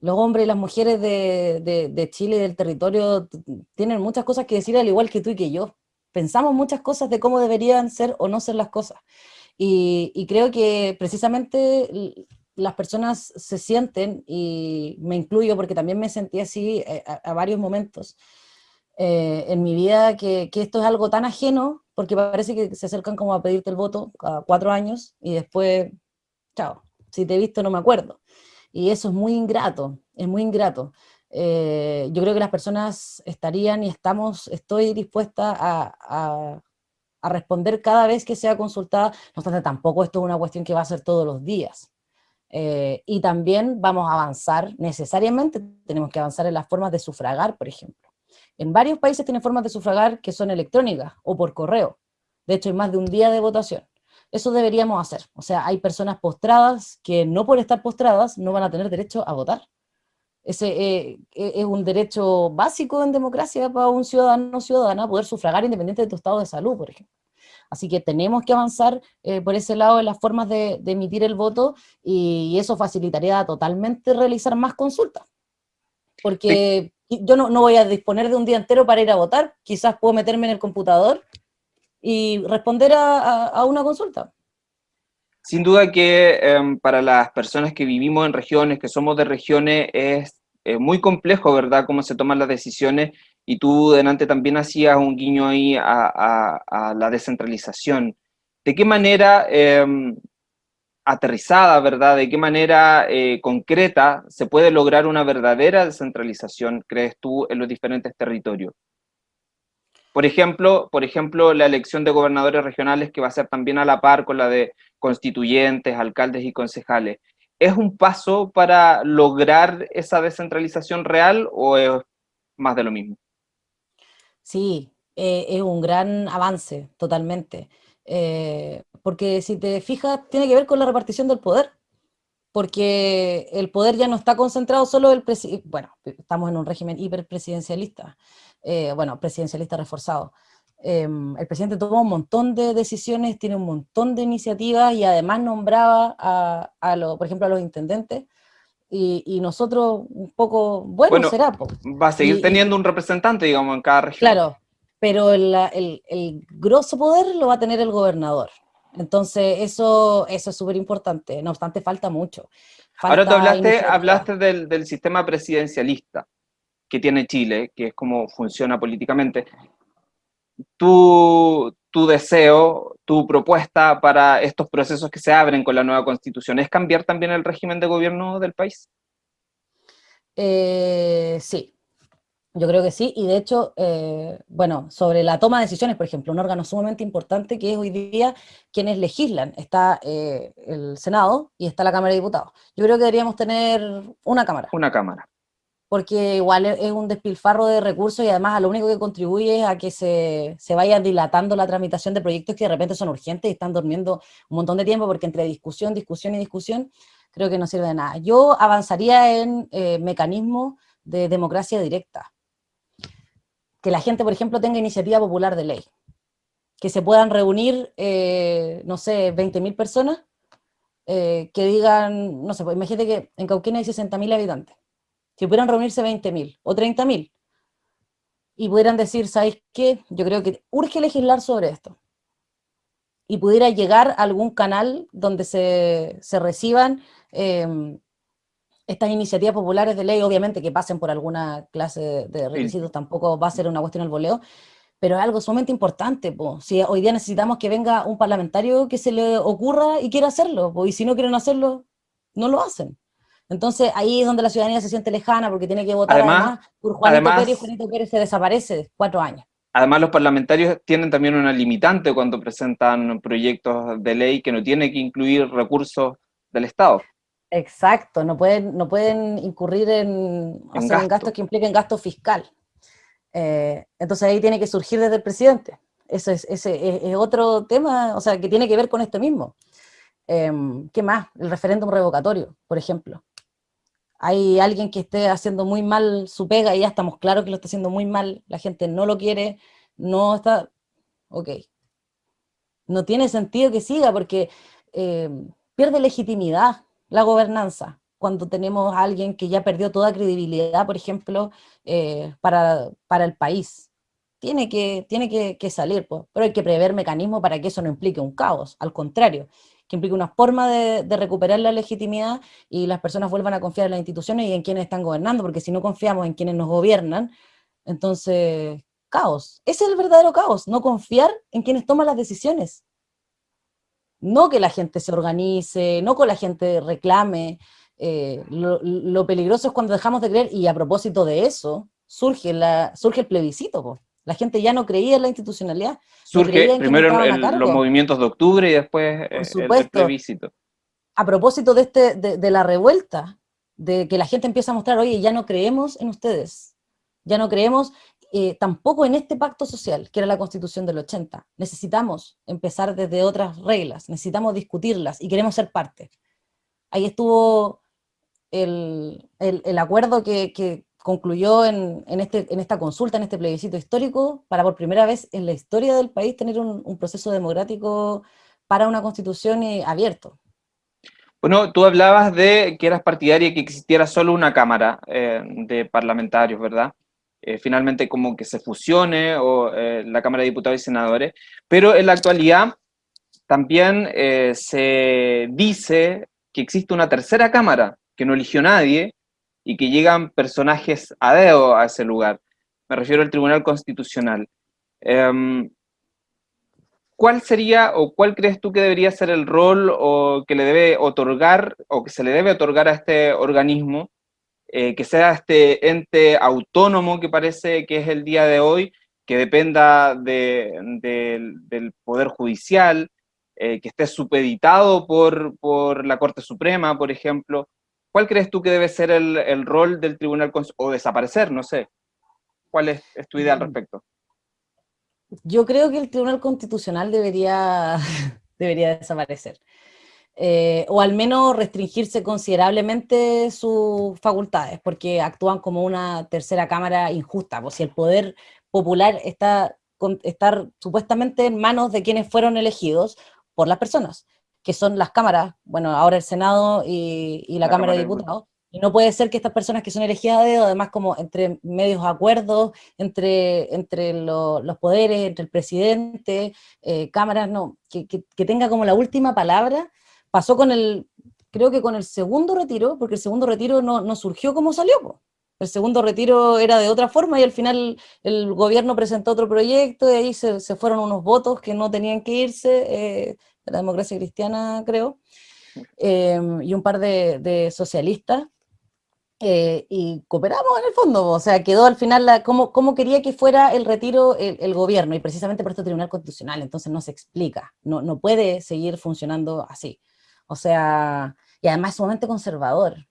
los hombres y las mujeres de, Chile y del territorio tienen muchas cosas que decir al igual que tú y que yo. Pensamos muchas cosas de cómo deberían ser o no ser las cosas. Y, creo que precisamente las personas se sienten, y me incluyo porque también me sentí así eh, a, varios momentos eh, en mi vida, que, que, esto es algo tan ajeno, porque parece que se acercan como a pedirte el voto cada cuatro años, y después, chao, si te he visto no me acuerdo. Y eso es muy ingrato, es muy ingrato. Eh, yo creo que las personas estarían y estamos, estoy dispuesta a, responder cada vez que sea consultada, no obstante tampoco esto es una cuestión que va a ser todos los días. Eh, y también vamos a avanzar, necesariamente tenemos que avanzar en las formas de sufragar, por ejemplo. En varios países tienen formas de sufragar que son electrónicas o por correo. De hecho, hay más de un día de votación. Eso deberíamos hacer. O sea, hay personas postradas que no por estar postradas no van a tener derecho a votar. Ese eh, eh, es un derecho básico en democracia para un ciudadano o ciudadana poder sufragar independiente de tu estado de salud, por ejemplo. Así que tenemos que avanzar eh, por ese lado en las formas de, emitir el voto y, eso facilitaría totalmente realizar más consultas. Porque yo no, voy a disponer de un día entero para ir a votar, quizás puedo meterme en el computador y responder a, una consulta. Sin duda que em, para las personas que vivimos en regiones, que somos de regiones, es muy complejo, ¿verdad?, cómo se toman las decisiones, y tú delante también hacías un guiño ahí a, la descentralización. ¿De qué manera em, aterrizada, ¿verdad?, de qué manera eh, concreta se puede lograr una verdadera descentralización, crees tú, en los diferentes territorios? Por ejemplo, por ejemplo, la elección de gobernadores regionales que va a ser también a la par con la de constituyentes, alcaldes y concejales. ¿Es un paso para lograr esa descentralización real o es más de lo mismo? Sí, eh, es un gran avance, totalmente. Eh, porque si te fijas, tiene que ver con la repartición del poder porque el poder ya no está concentrado solo en el presidente, bueno, estamos en un régimen hiperpresidencialista, eh, bueno, presidencialista reforzado. Em, el presidente tomó un montón de decisiones, tiene un montón de iniciativas y además nombraba a, a por ejemplo, a los intendentes, y, nosotros un poco, bueno, será. Va a seguir teniendo un representante, digamos, en cada región. Claro, pero el, el, el grosso poder lo va a tener el gobernador. Entonces, eso, eso es súper importante, no obstante, falta mucho. Ahora tú hablaste, hablaste del, del, sistema presidencialista que tiene Chile, que es como funciona políticamente. Tu, tu deseo, tu propuesta para estos procesos que se abren con la nueva constitución, ¿es cambiar también el régimen de gobierno del país? Eh, sí, yo creo que sí, y de hecho, eh, bueno, sobre la toma de decisiones, por ejemplo, un órgano sumamente importante que es hoy día quienes legislan, está eh, el Senado y está la Cámara de Diputados. Yo creo que deberíamos tener una Cámara. Una Cámara. Porque igual es un despilfarro de recursos y además a lo único que contribuye es a que se, se vaya dilatando la tramitación de proyectos que de repente son urgentes y están durmiendo un montón de tiempo porque entre discusión, discusión y discusión creo que no sirve de nada. Yo avanzaría en eh, mecanismos de democracia directa que la gente, por ejemplo, tenga iniciativa popular de ley, que se puedan reunir, eh, no sé, 20.000 personas, eh, que digan, no sé, pues imagínate que en Cauquenes hay 60.000 habitantes, si pudieran reunirse 20.000 o 30.000, y pudieran decir, ¿sabéis qué? Yo creo que urge legislar sobre esto, y pudiera llegar a algún canal donde se, se reciban eh, estas iniciativas populares de ley, obviamente que pasen por alguna clase de requisitos, tampoco va a ser una cuestión al voleo, pero es algo sumamente importante, si hoy día necesitamos que venga un parlamentario que se le ocurra y quiera hacerlo, y si no quieren hacerlo, no lo hacen. Entonces ahí es donde la ciudadanía se siente lejana porque tiene que votar además, por Juanito Pérez, Juanito Pérez se desaparece cuatro años. Además los parlamentarios tienen también una limitante cuando presentan proyectos de ley que no tiene que incluir recursos del Estado. Exacto, no pueden, no pueden incurrir en, gastos que impliquen gasto fiscal. Eh, entonces ahí tiene que surgir desde el presidente. Eso es, ese es, otro tema, o sea, que tiene que ver con esto mismo. Em, ¿Qué más? El referéndum revocatorio, por ejemplo. Hay alguien que esté haciendo muy mal su pega y ya estamos claros que lo está haciendo muy mal, la gente no lo quiere, no está... Ok. No tiene sentido que siga porque em, pierde legitimidad la gobernanza. cuando tenemos a alguien que ya perdió toda credibilidad, por ejemplo, eh, para, para, el país. Tiene que, tiene que, salir, pues. pero hay que prever mecanismos para que eso no implique un caos, al contrario, que implique una forma de, de, recuperar la legitimidad y las personas vuelvan a confiar en las instituciones y en quienes están gobernando, porque si no confiamos en quienes nos gobiernan, entonces, caos. Ese es el verdadero caos, no confiar en quienes toman las decisiones. No que la gente se organice, no que la gente reclame. Eh, lo, peligroso es cuando dejamos de creer, y a propósito de eso, surge, la, surge el plebiscito. La gente ya no creía en la institucionalidad. Surge primero en los movimientos de octubre y después eh, el, plebiscito. A propósito de, este, de la revuelta, de que la gente empieza a mostrar, oye, ya no creemos en ustedes, ya no creemos eh, tampoco en este pacto social, que era la constitución del 80. Necesitamos empezar desde otras reglas, necesitamos discutirlas y queremos ser parte. Ahí estuvo el, acuerdo que, concluyó este, en esta consulta, en este plebiscito histórico, para por primera vez en la historia del país tener un, proceso democrático para una constitución abierto. Bueno, tú hablabas de que eras partidaria que existiera solo una cámara eh, de parlamentarios, ¿verdad? Eh, finalmente como que se fusione o eh, la Cámara de Diputados y Senadores, pero en la actualidad también eh, se dice que existe una tercera Cámara que no eligió nadie y que llegan personajes a dedo a ese lugar. Me refiero al Tribunal Constitucional. Em, ¿Cuál sería o cuál crees tú que debería ser el rol o que le debe otorgar o que se le debe otorgar a este organismo eh, que sea este ente autónomo que parece que es el día de hoy, que dependa del Poder Judicial, eh, que esté supeditado por, por, la Corte Suprema, por ejemplo. ¿Cuál crees tú que debe ser el, el rol del Tribunal o desaparecer? No sé. ¿Cuál es, es tu idea al mm. respecto? Yo creo que el Tribunal Constitucional debería, *laughs* debería desaparecer. Eh, o al menos restringirse considerablemente sus facultades, porque actúan como una tercera cámara injusta, pues si el poder popular está estar supuestamente en manos de quienes fueron elegidos por las personas, que son las cámaras, bueno, ahora el Senado y, la, Cámara, de Diputados, y no puede ser que estas personas que son elegidas de además como entre medios acuerdos, entre, entre los poderes, entre el presidente, eh, cámaras, no, que, que, tenga como la última palabra pasó con el, creo que con el segundo retiro, porque el segundo retiro no, no surgió como salió. El segundo retiro era de otra forma y al final el gobierno presentó otro proyecto y ahí se, se fueron unos votos que no tenían que irse, eh, de la democracia cristiana creo, em, y un par de, de socialistas, eh, y cooperamos en el fondo, o sea, quedó al final la, cómo, cómo, quería que fuera el retiro el, el, gobierno, y precisamente por este Tribunal Constitucional, entonces no se explica, no, no puede seguir funcionando así. O sea, y además es sumamente conservador.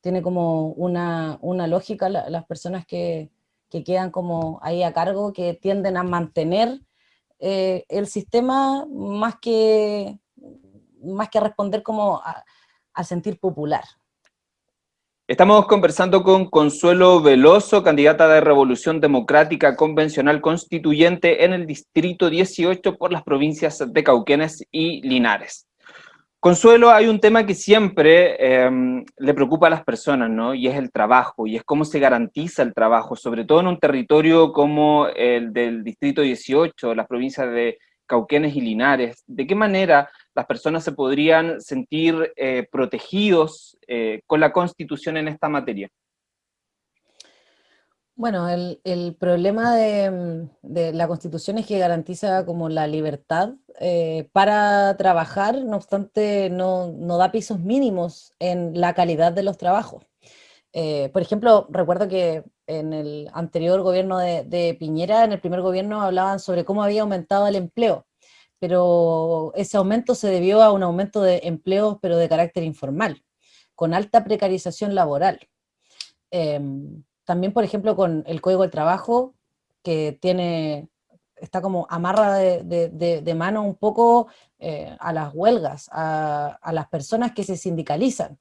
Tiene como una, una lógica las personas que, que, quedan como ahí a cargo, que tienden a mantener eh, el sistema más que, más que a responder como al sentir popular. Estamos conversando con Consuelo Veloso, candidata de Revolución Democrática Convencional Constituyente en el Distrito 18 por las provincias de Cauquenes y Linares. Consuelo, hay un tema que siempre em, le preocupa a las personas, ¿no? Y es el trabajo, y es cómo se garantiza el trabajo, sobre todo en un territorio como el del Distrito 18, las provincias de Cauquenes y Linares. ¿De qué manera las personas se podrían sentir eh, protegidos eh, con la Constitución en esta materia? Bueno, el, problema de, la Constitución es que garantiza como la libertad eh, para trabajar, no obstante no, da pisos mínimos en la calidad de los trabajos. Eh, por ejemplo, recuerdo que en el anterior gobierno de, Piñera, en el primer gobierno hablaban sobre cómo había aumentado el empleo, pero ese aumento se debió a un aumento de empleos, pero de carácter informal, con alta precarización laboral. Em, también, por ejemplo, con el Código del Trabajo, que tiene, está como amarra de, mano un poco eh, a las huelgas, a, las personas que se sindicalizan.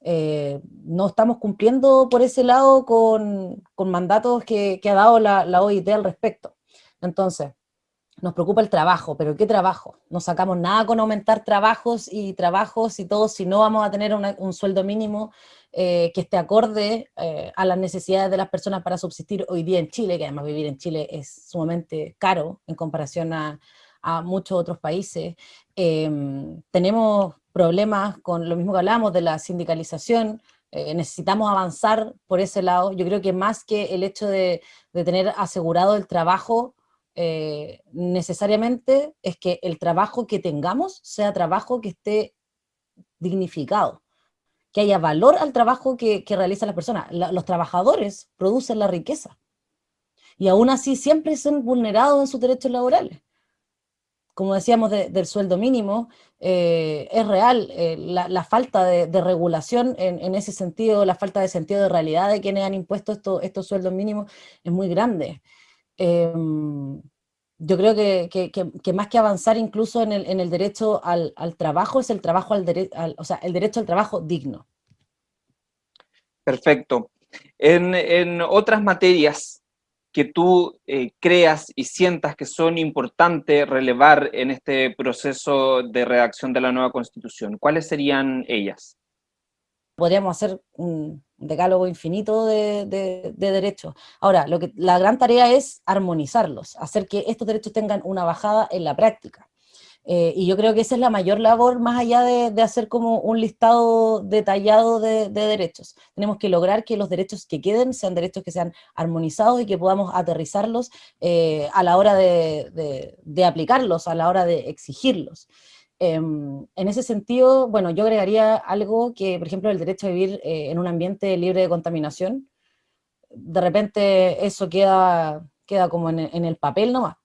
Eh, no estamos cumpliendo por ese lado con, mandatos que, ha dado la, OIT al respecto. Entonces, nos preocupa el trabajo, pero ¿qué trabajo? No sacamos nada con aumentar trabajos y trabajos y todo si no vamos a tener un sueldo mínimo eh, que esté acorde eh, a las necesidades de las personas para subsistir hoy día en Chile, que además vivir en Chile es sumamente caro en comparación a, muchos otros países. Em, tenemos problemas con lo mismo que hablamos de la sindicalización, eh, necesitamos avanzar por ese lado. Yo creo que más que el hecho de, de tener asegurado el trabajo, eh, necesariamente es que el trabajo que tengamos sea trabajo que esté dignificado, que haya valor al trabajo que, que realizan las personas. los trabajadores producen la riqueza, y aún así siempre son vulnerados en sus derechos laborales. Como decíamos del sueldo mínimo, eh, es real eh, la, falta de, regulación en, ese sentido, la falta de sentido de realidad de quienes han impuesto estos sueldos mínimos es muy grande. Em, yo creo que, más que avanzar incluso en el, derecho al, trabajo, es el trabajo al, o sea, el derecho al trabajo digno. Perfecto. En, otras materias que tú eh, creas y sientas que son importantes relevar en este proceso de redacción de la nueva Constitución, ¿cuáles serían ellas? Podríamos hacer un, decálogo infinito de, derechos. Ahora, lo que, la gran tarea es armonizarlos, hacer que estos derechos tengan una bajada en la práctica. Eh, y yo creo que esa es la mayor labor, más allá de, hacer como un listado detallado de, derechos. Tenemos que lograr que los derechos que queden sean derechos que sean armonizados y que podamos aterrizarlos eh, a la hora de, aplicarlos, a la hora de exigirlos. Em, en ese sentido, bueno, yo agregaría algo que, por ejemplo, el derecho a vivir eh, en un ambiente libre de contaminación, de repente eso queda, queda como en, el papel nomás.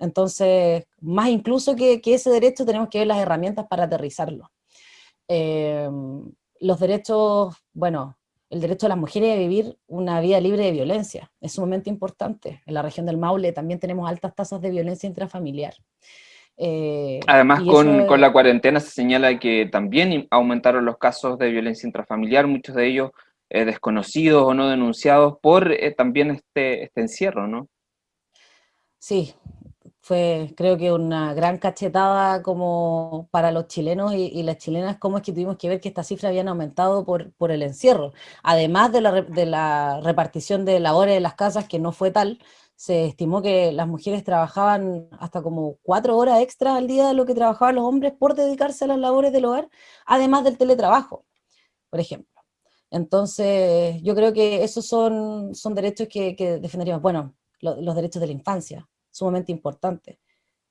Entonces, más incluso que, ese derecho, tenemos que ver las herramientas para aterrizarlo. Em, los derechos, bueno, el derecho de las mujeres a vivir una vida libre de violencia, es sumamente importante. En la región del Maule también tenemos altas tasas de violencia intrafamiliar. Eh, Además, con, la cuarentena se señala que también aumentaron los casos de violencia intrafamiliar, muchos de ellos eh, desconocidos o no denunciados por eh, también este, este encierro, ¿no? Sí, fue creo que una gran cachetada como para los chilenos y, las chilenas, cómo es que tuvimos que ver que estas cifras habían aumentado por, por el encierro, además de la, de la repartición de labores de las casas, que no fue tal, se estimó que las mujeres trabajaban hasta como cuatro horas extra al día de lo que trabajaban los hombres por dedicarse a las labores del hogar, además del teletrabajo, por ejemplo. Entonces, yo creo que esos son, son derechos que, defenderíamos. Bueno, los derechos de la infancia, sumamente importantes.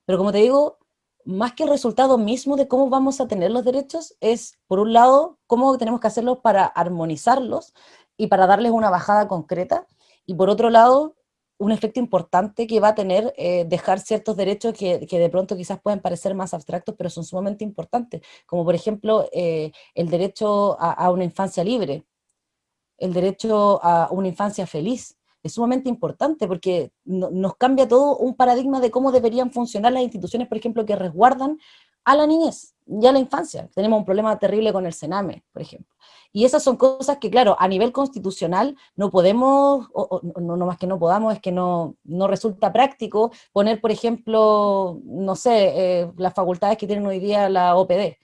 Pero como te digo, más que el resultado mismo de cómo vamos a tener los derechos, es, por un lado, cómo tenemos que hacerlos para armonizarlos y para darles una bajada concreta, y por otro lado, un efecto importante que va a tener eh, dejar ciertos derechos que, de pronto quizás pueden parecer más abstractos, pero son sumamente importantes, como por ejemplo eh, el derecho a, una infancia libre, el derecho a una infancia feliz, es sumamente importante porque nos cambia todo un paradigma de cómo deberían funcionar las instituciones, por ejemplo, que resguardan a la niñez y a la infancia. Tenemos un problema terrible con el Sename, por ejemplo. Y esas son cosas que, claro, a nivel constitucional no podemos, o, no, no, más que no podamos, es que no, no resulta práctico poner, por ejemplo, no sé, eh, las facultades que tienen hoy día la OPD,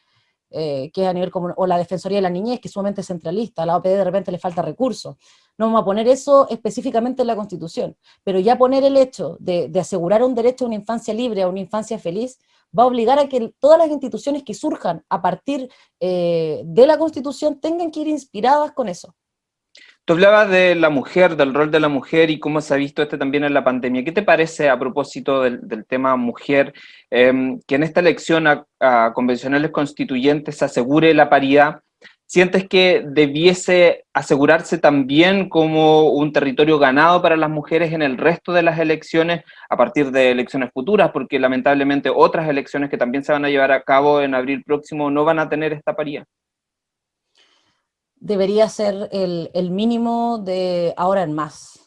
eh, que a nivel o la Defensoría de la Niñez, que es sumamente centralista, la OPD de repente le falta recursos. No vamos a poner eso específicamente en la Constitución, pero ya poner el hecho de, de asegurar un derecho a una infancia libre, a una infancia feliz, va a obligar a que todas las instituciones que surjan a partir eh, de la Constitución tengan que ir inspiradas con eso. Tú hablabas de la mujer, del rol de la mujer y cómo se ha visto este también en la pandemia. ¿Qué te parece a propósito del, tema mujer, em, que en esta elección a, a, convencionales constituyentes se asegure la paridad ¿Sientes que debiese asegurarse también como un territorio ganado para las mujeres en el resto de las elecciones a partir de elecciones futuras? Porque lamentablemente otras elecciones que también se van a llevar a cabo en abril próximo no van a tener esta paridad. Debería ser el, mínimo de ahora en más.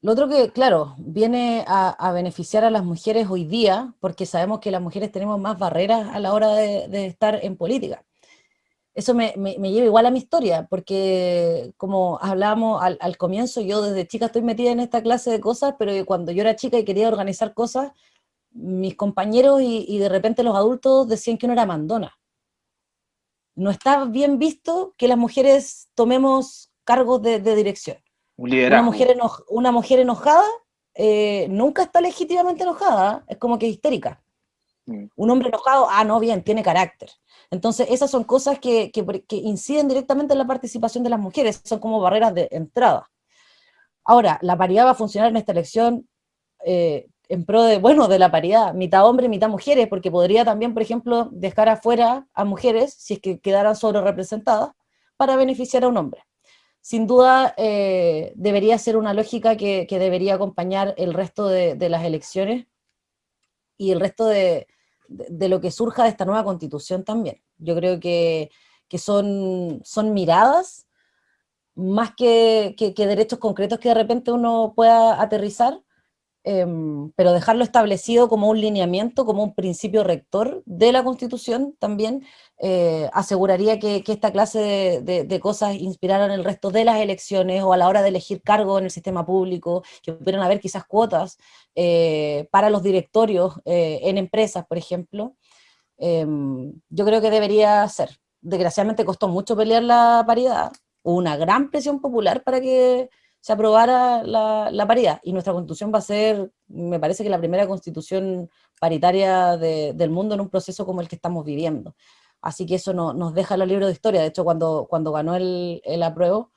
Lo otro que, claro, viene a, beneficiar a las mujeres hoy día, porque sabemos que las mujeres tenemos más barreras a la hora de estar en política eso me, lleva igual a mi historia, porque como hablábamos al, comienzo, yo desde chica estoy metida en esta clase de cosas, pero cuando yo era chica y quería organizar cosas, mis compañeros y, de repente los adultos decían que uno era mandona. No está bien visto que las mujeres tomemos cargos de, dirección. una, mujer una mujer enojada eh, nunca está legítimamente enojada, es como que histérica. Mm. Un hombre enojado, ah, no, bien, tiene carácter. Entonces, esas son cosas que, inciden directamente en la participación de las mujeres, son como barreras de entrada. Ahora, la paridad va a funcionar en esta elección eh, en pro de, bueno, de la paridad, mitad hombre, mitad mujeres, porque podría también, por ejemplo, dejar afuera a mujeres, si es que quedaran sobre representadas, para beneficiar a un hombre. Sin duda, eh, debería ser una lógica que, debería acompañar el resto de, las elecciones y el resto de, lo que surja de esta nueva constitución también. Yo creo que, son, son miradas más que, que, derechos concretos que de repente uno pueda aterrizar, Em, pero dejarlo establecido como un lineamiento, como un principio rector de la Constitución también, eh, aseguraría que, esta clase de, cosas inspiraran el resto de las elecciones o a la hora de elegir cargo en el sistema público, que pudieran haber quizás cuotas eh, para los directorios eh, en empresas, por ejemplo. Em, yo creo que debería ser. Desgraciadamente costó mucho pelear la paridad, hubo una gran presión popular para que se aprobara la, paridad. Y nuestra constitución va a ser, me parece que la primera constitución paritaria del mundo en un proceso como el que estamos viviendo. Así que eso no, nos deja los libros de historia. De hecho, cuando, cuando ganó el, el apruebo,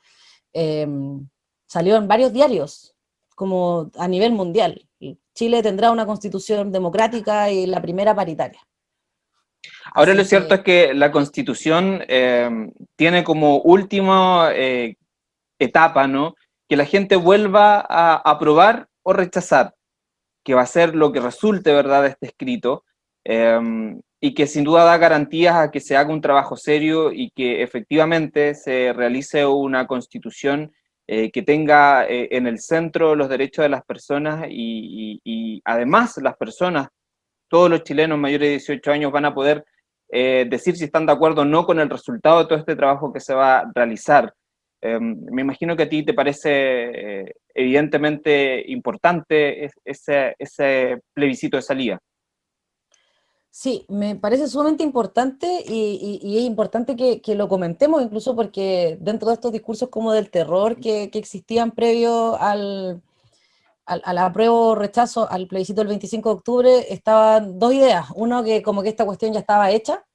em, salió en varios diarios, como a nivel mundial. Chile tendrá una constitución democrática y la primera paritaria. Ahora lo cierto es que la constitución em, tiene como última eh, etapa, ¿no? Que la gente vuelva a aprobar o rechazar, que va a ser lo que resulte, ¿verdad?, de este escrito, em, y que sin duda da garantías a que se haga un trabajo serio y que efectivamente se realice una constitución eh, que tenga eh, en el centro los derechos de las personas y, además las personas, todos los chilenos mayores de 18 años van a poder eh, decir si están de acuerdo o no con el resultado de todo este trabajo que se va a realizar. Em, me imagino que a ti te parece eh, evidentemente importante ese, plebiscito de salida. Sí, me parece sumamente importante y, es importante que, lo comentemos incluso porque dentro de estos discursos como del terror que, existían previo al, al, al apruebo rechazo al plebiscito del 25 de octubre estaban dos ideas. Uno que como que esta cuestión ya estaba hecha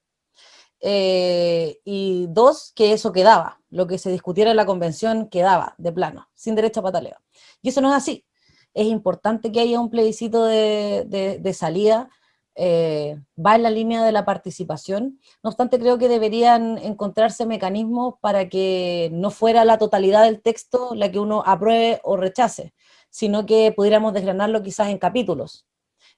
eh, y dos, que eso quedaba, lo que se discutiera en la convención quedaba, de plano, sin derecho a pataleo. Y eso no es así. Es importante que haya un plebiscito de, salida, eh, va en la línea de la participación, no obstante creo que deberían encontrarse mecanismos para que no fuera la totalidad del texto la que uno apruebe o rechace, sino que pudiéramos desgranarlo quizás en capítulos,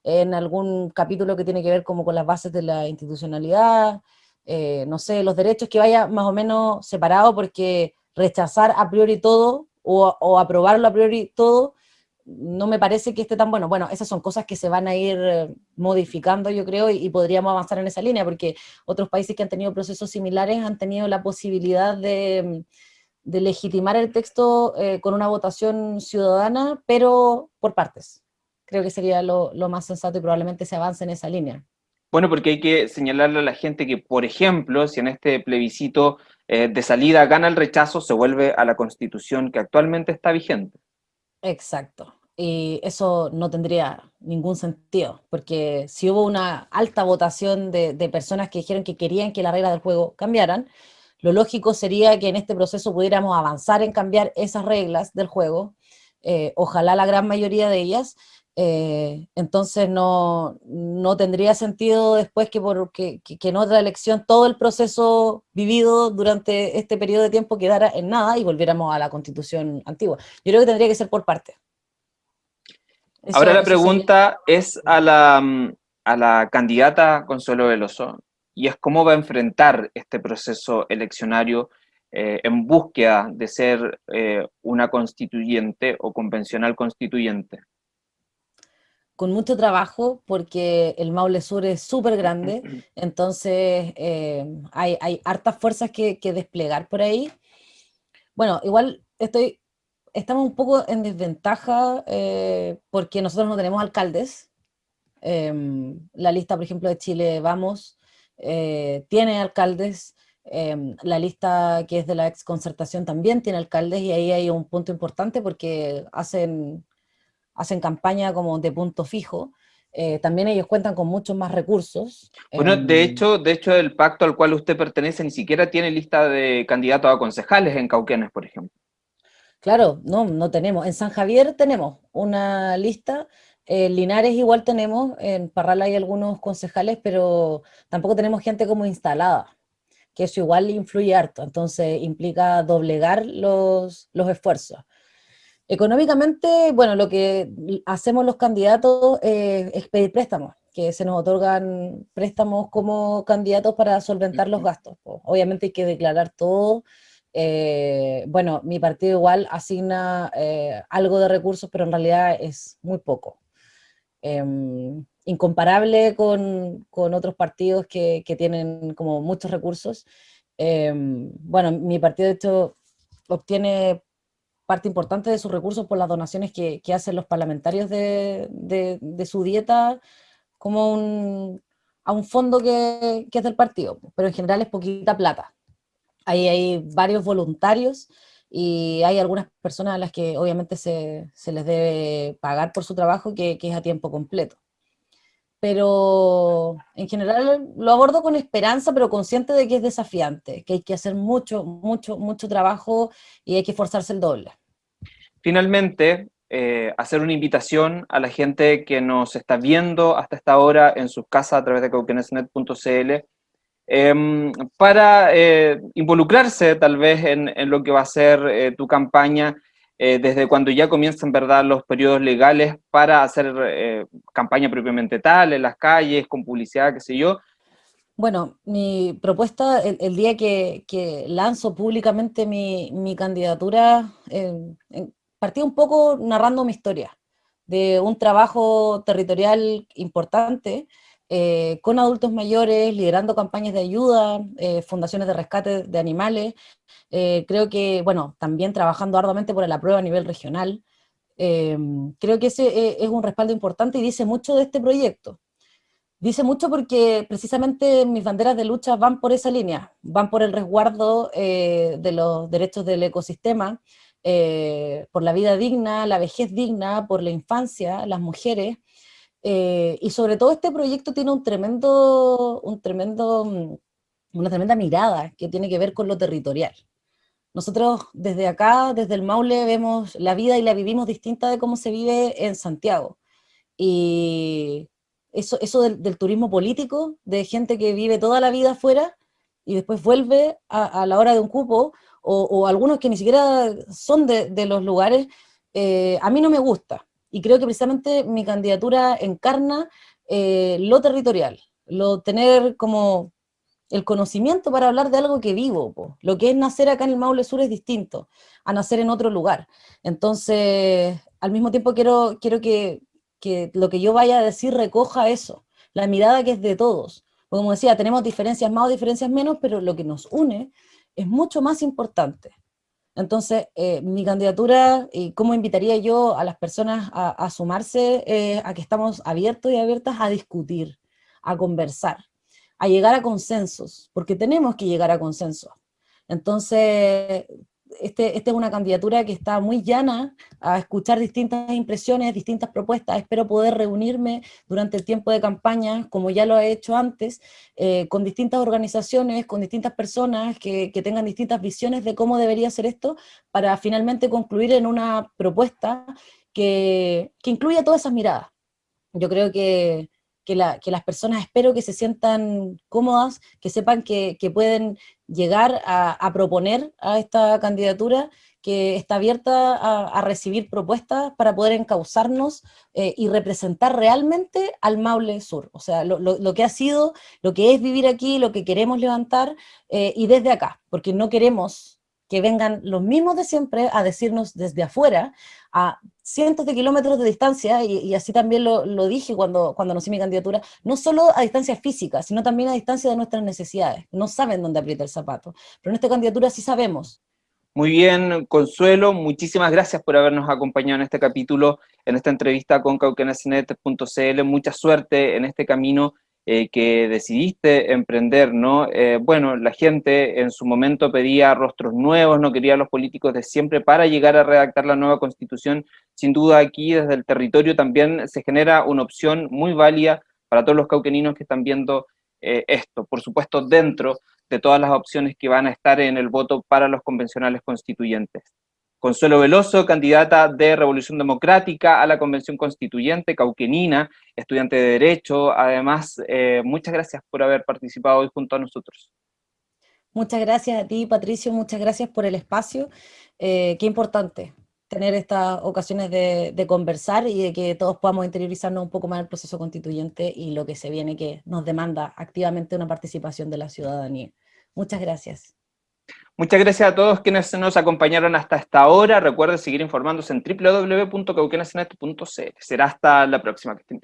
en algún capítulo que tiene que ver como con las bases de la institucionalidad, eh, no sé, los derechos que vaya más o menos separado, porque rechazar a priori todo o, aprobarlo a priori todo, no me parece que esté tan bueno. Bueno, esas son cosas que se van a ir eh, modificando, yo creo, y, podríamos avanzar en esa línea, porque otros países que han tenido procesos similares han tenido la posibilidad de, legitimar el texto eh, con una votación ciudadana, pero por partes. Creo que sería lo más sensato y probablemente se avance en esa línea. Bueno, porque hay que señalarle a la gente que, por ejemplo, si en este plebiscito eh, de salida gana el rechazo, se vuelve a la constitución que actualmente está vigente. Exacto. Y eso no tendría ningún sentido, porque si hubo una alta votación de, personas que dijeron que querían que las reglas del juego cambiaran, lo lógico sería que en este proceso pudiéramos avanzar en cambiar esas reglas del juego, eh, ojalá la gran mayoría de ellas, eh, entonces no, tendría sentido después que, por, que, en otra elección todo el proceso vivido durante este periodo de tiempo quedara en nada y volviéramos a la constitución antigua. Yo creo que tendría que ser por parte. Ahora la pregunta es a la, a la candidata Consuelo Veloso, y es cómo va a enfrentar este proceso eleccionario eh, en búsqueda de ser eh, una constituyente o convencional constituyente con mucho trabajo porque el Maule Sur es súper grande, *clears throat* entonces eh, hay, hay, hartas fuerzas que, desplegar por ahí. Bueno, igual estoy, estamos un poco en desventaja eh, porque nosotros no tenemos alcaldes, Em, la lista, por ejemplo, de Chile Vamos eh, tiene alcaldes, em, la lista que es de la exconcertación también tiene alcaldes y ahí hay un punto importante porque hacen, hacen campaña como de punto fijo, eh, también ellos cuentan con muchos más recursos. Bueno, de em, hecho, de hecho el pacto al cual usted pertenece ni siquiera tiene lista de candidatos a concejales en Cauquenes, por ejemplo. Claro, no, no tenemos. En San Javier tenemos una lista, en Linares igual tenemos, en Parral hay algunos concejales, pero tampoco tenemos gente como instalada, que eso igual influye harto, entonces implica doblegar los, los esfuerzos. Económicamente, bueno, lo que hacemos los candidatos es pedir préstamos, que se nos otorgan préstamos como candidatos para solventar los gastos. Obviamente hay que declarar todo. Eh, bueno, mi partido igual asigna eh, algo de recursos, pero en realidad es muy poco. Em, incomparable con, con, otros partidos que, que, tienen como muchos recursos. Em, bueno, mi partido de hecho obtiene parte importante de sus recursos por las donaciones que, hacen los parlamentarios de, su dieta como a un fondo que, es del partido, pero en general es poquita plata. Ahí hay varios voluntarios y hay algunas personas a las que obviamente se, les debe pagar por su trabajo que es a tiempo completo pero en general lo abordo con esperanza, pero consciente de que es desafiante, que hay que hacer mucho, mucho, mucho trabajo y hay que esforzarse el doble. Finalmente, eh, hacer una invitación a la gente que nos está viendo hasta esta hora en sus casas a través de cauquenesnet.cl em, para eh, involucrarse tal vez en, lo que va a ser eh, tu campaña eh, desde cuando ya comienzan verdad los periodos legales para hacer eh, campaña propiamente tal, en las calles, con publicidad, qué sé yo. Bueno, mi propuesta, el, día que, lanzo públicamente mi, candidatura, eh, partí un poco narrando mi historia, de un trabajo territorial importante, eh, con adultos mayores, liderando campañas de ayuda, eh, fundaciones de rescate de animales, eh, creo que, bueno, también trabajando arduamente por la prueba a nivel regional, creo que ese es un respaldo importante y dice mucho de este proyecto. Dice mucho porque precisamente mis banderas de lucha van por esa línea, van por el resguardo de los derechos del ecosistema, por la vida digna, la vejez digna, por la infancia, las mujeres, eh, y sobre todo este proyecto tiene un tremendo, un tremendo, mm, una tremenda mirada que tiene que ver con lo territorial. Nosotros desde acá, desde el Maule, vemos la vida y la vivimos distinta de cómo se vive en Santiago. Y eso, eso del, turismo político, de gente que vive toda la vida afuera y después vuelve a, la hora de un cupo, o, algunos que ni siquiera son de, los lugares, eh, a mí no me gusta y creo que precisamente mi candidatura encarna eh, lo territorial, lo tener como el conocimiento para hablar de algo que vivo, lo que es nacer acá en el Maule Sur es distinto a nacer en otro lugar, entonces al mismo tiempo quiero, quiero que, que lo que yo vaya a decir recoja eso, la mirada que es de todos, como decía, tenemos diferencias más o diferencias menos, pero lo que nos une es mucho más importante. Entonces, eh, mi candidatura, y cómo invitaría yo a las personas a, sumarse, eh, a que estamos abiertos y abiertas a discutir, a conversar, a llegar a consensos, porque tenemos que llegar a consensos. Entonces, este, esta es una candidatura que está muy llana a escuchar distintas impresiones, distintas propuestas. Espero poder reunirme durante el tiempo de campaña, como ya lo he hecho antes, eh, con distintas organizaciones, con distintas personas que, que, tengan distintas visiones de cómo debería ser esto, para finalmente concluir en una propuesta que, que incluya todas esas miradas. Yo creo que, que, las personas espero que se sientan cómodas, que sepan que, pueden llegar a, proponer a esta candidatura, que está abierta a, recibir propuestas para poder encauzarnos eh, y representar realmente al Maule Sur, o sea, lo, que ha sido, lo que es vivir aquí, lo que queremos levantar, eh, y desde acá, porque no queremos que vengan los mismos de siempre a decirnos desde afuera, a cientos de kilómetros de distancia, y, así también lo, dije cuando, cuando anuncié mi candidatura, no solo a distancia física, sino también a distancia de nuestras necesidades. No saben dónde aprieta el zapato, pero en esta candidatura sí sabemos, Muy bien, Consuelo, muchísimas gracias por habernos acompañado en este capítulo, en esta entrevista con cauquenesnet.cl. Mucha suerte en este camino eh, que decidiste emprender, ¿no? Eh, bueno, la gente en su momento pedía rostros nuevos, no quería a los políticos de siempre para llegar a redactar la nueva constitución. Sin duda aquí desde el territorio también se genera una opción muy válida para todos los cauqueninos que están viendo eh, esto. Por supuesto, dentro de todas las opciones que van a estar en el voto para los convencionales constituyentes. Consuelo Veloso, candidata de Revolución Democrática a la Convención Constituyente, cauquenina, estudiante de Derecho. Además, eh, muchas gracias por haber participado hoy junto a nosotros. Muchas gracias a ti, Patricio, muchas gracias por el espacio. Eh, qué importante tener estas ocasiones de, de, conversar y de que todos podamos interiorizarnos un poco más el proceso constituyente y lo que se viene que nos demanda activamente una participación de la ciudadanía. Muchas gracias. Muchas gracias a todos quienes nos acompañaron hasta esta hora. Recuerden seguir informándose en www.cauquenasenet.cl. Será hasta la próxima. Que estén.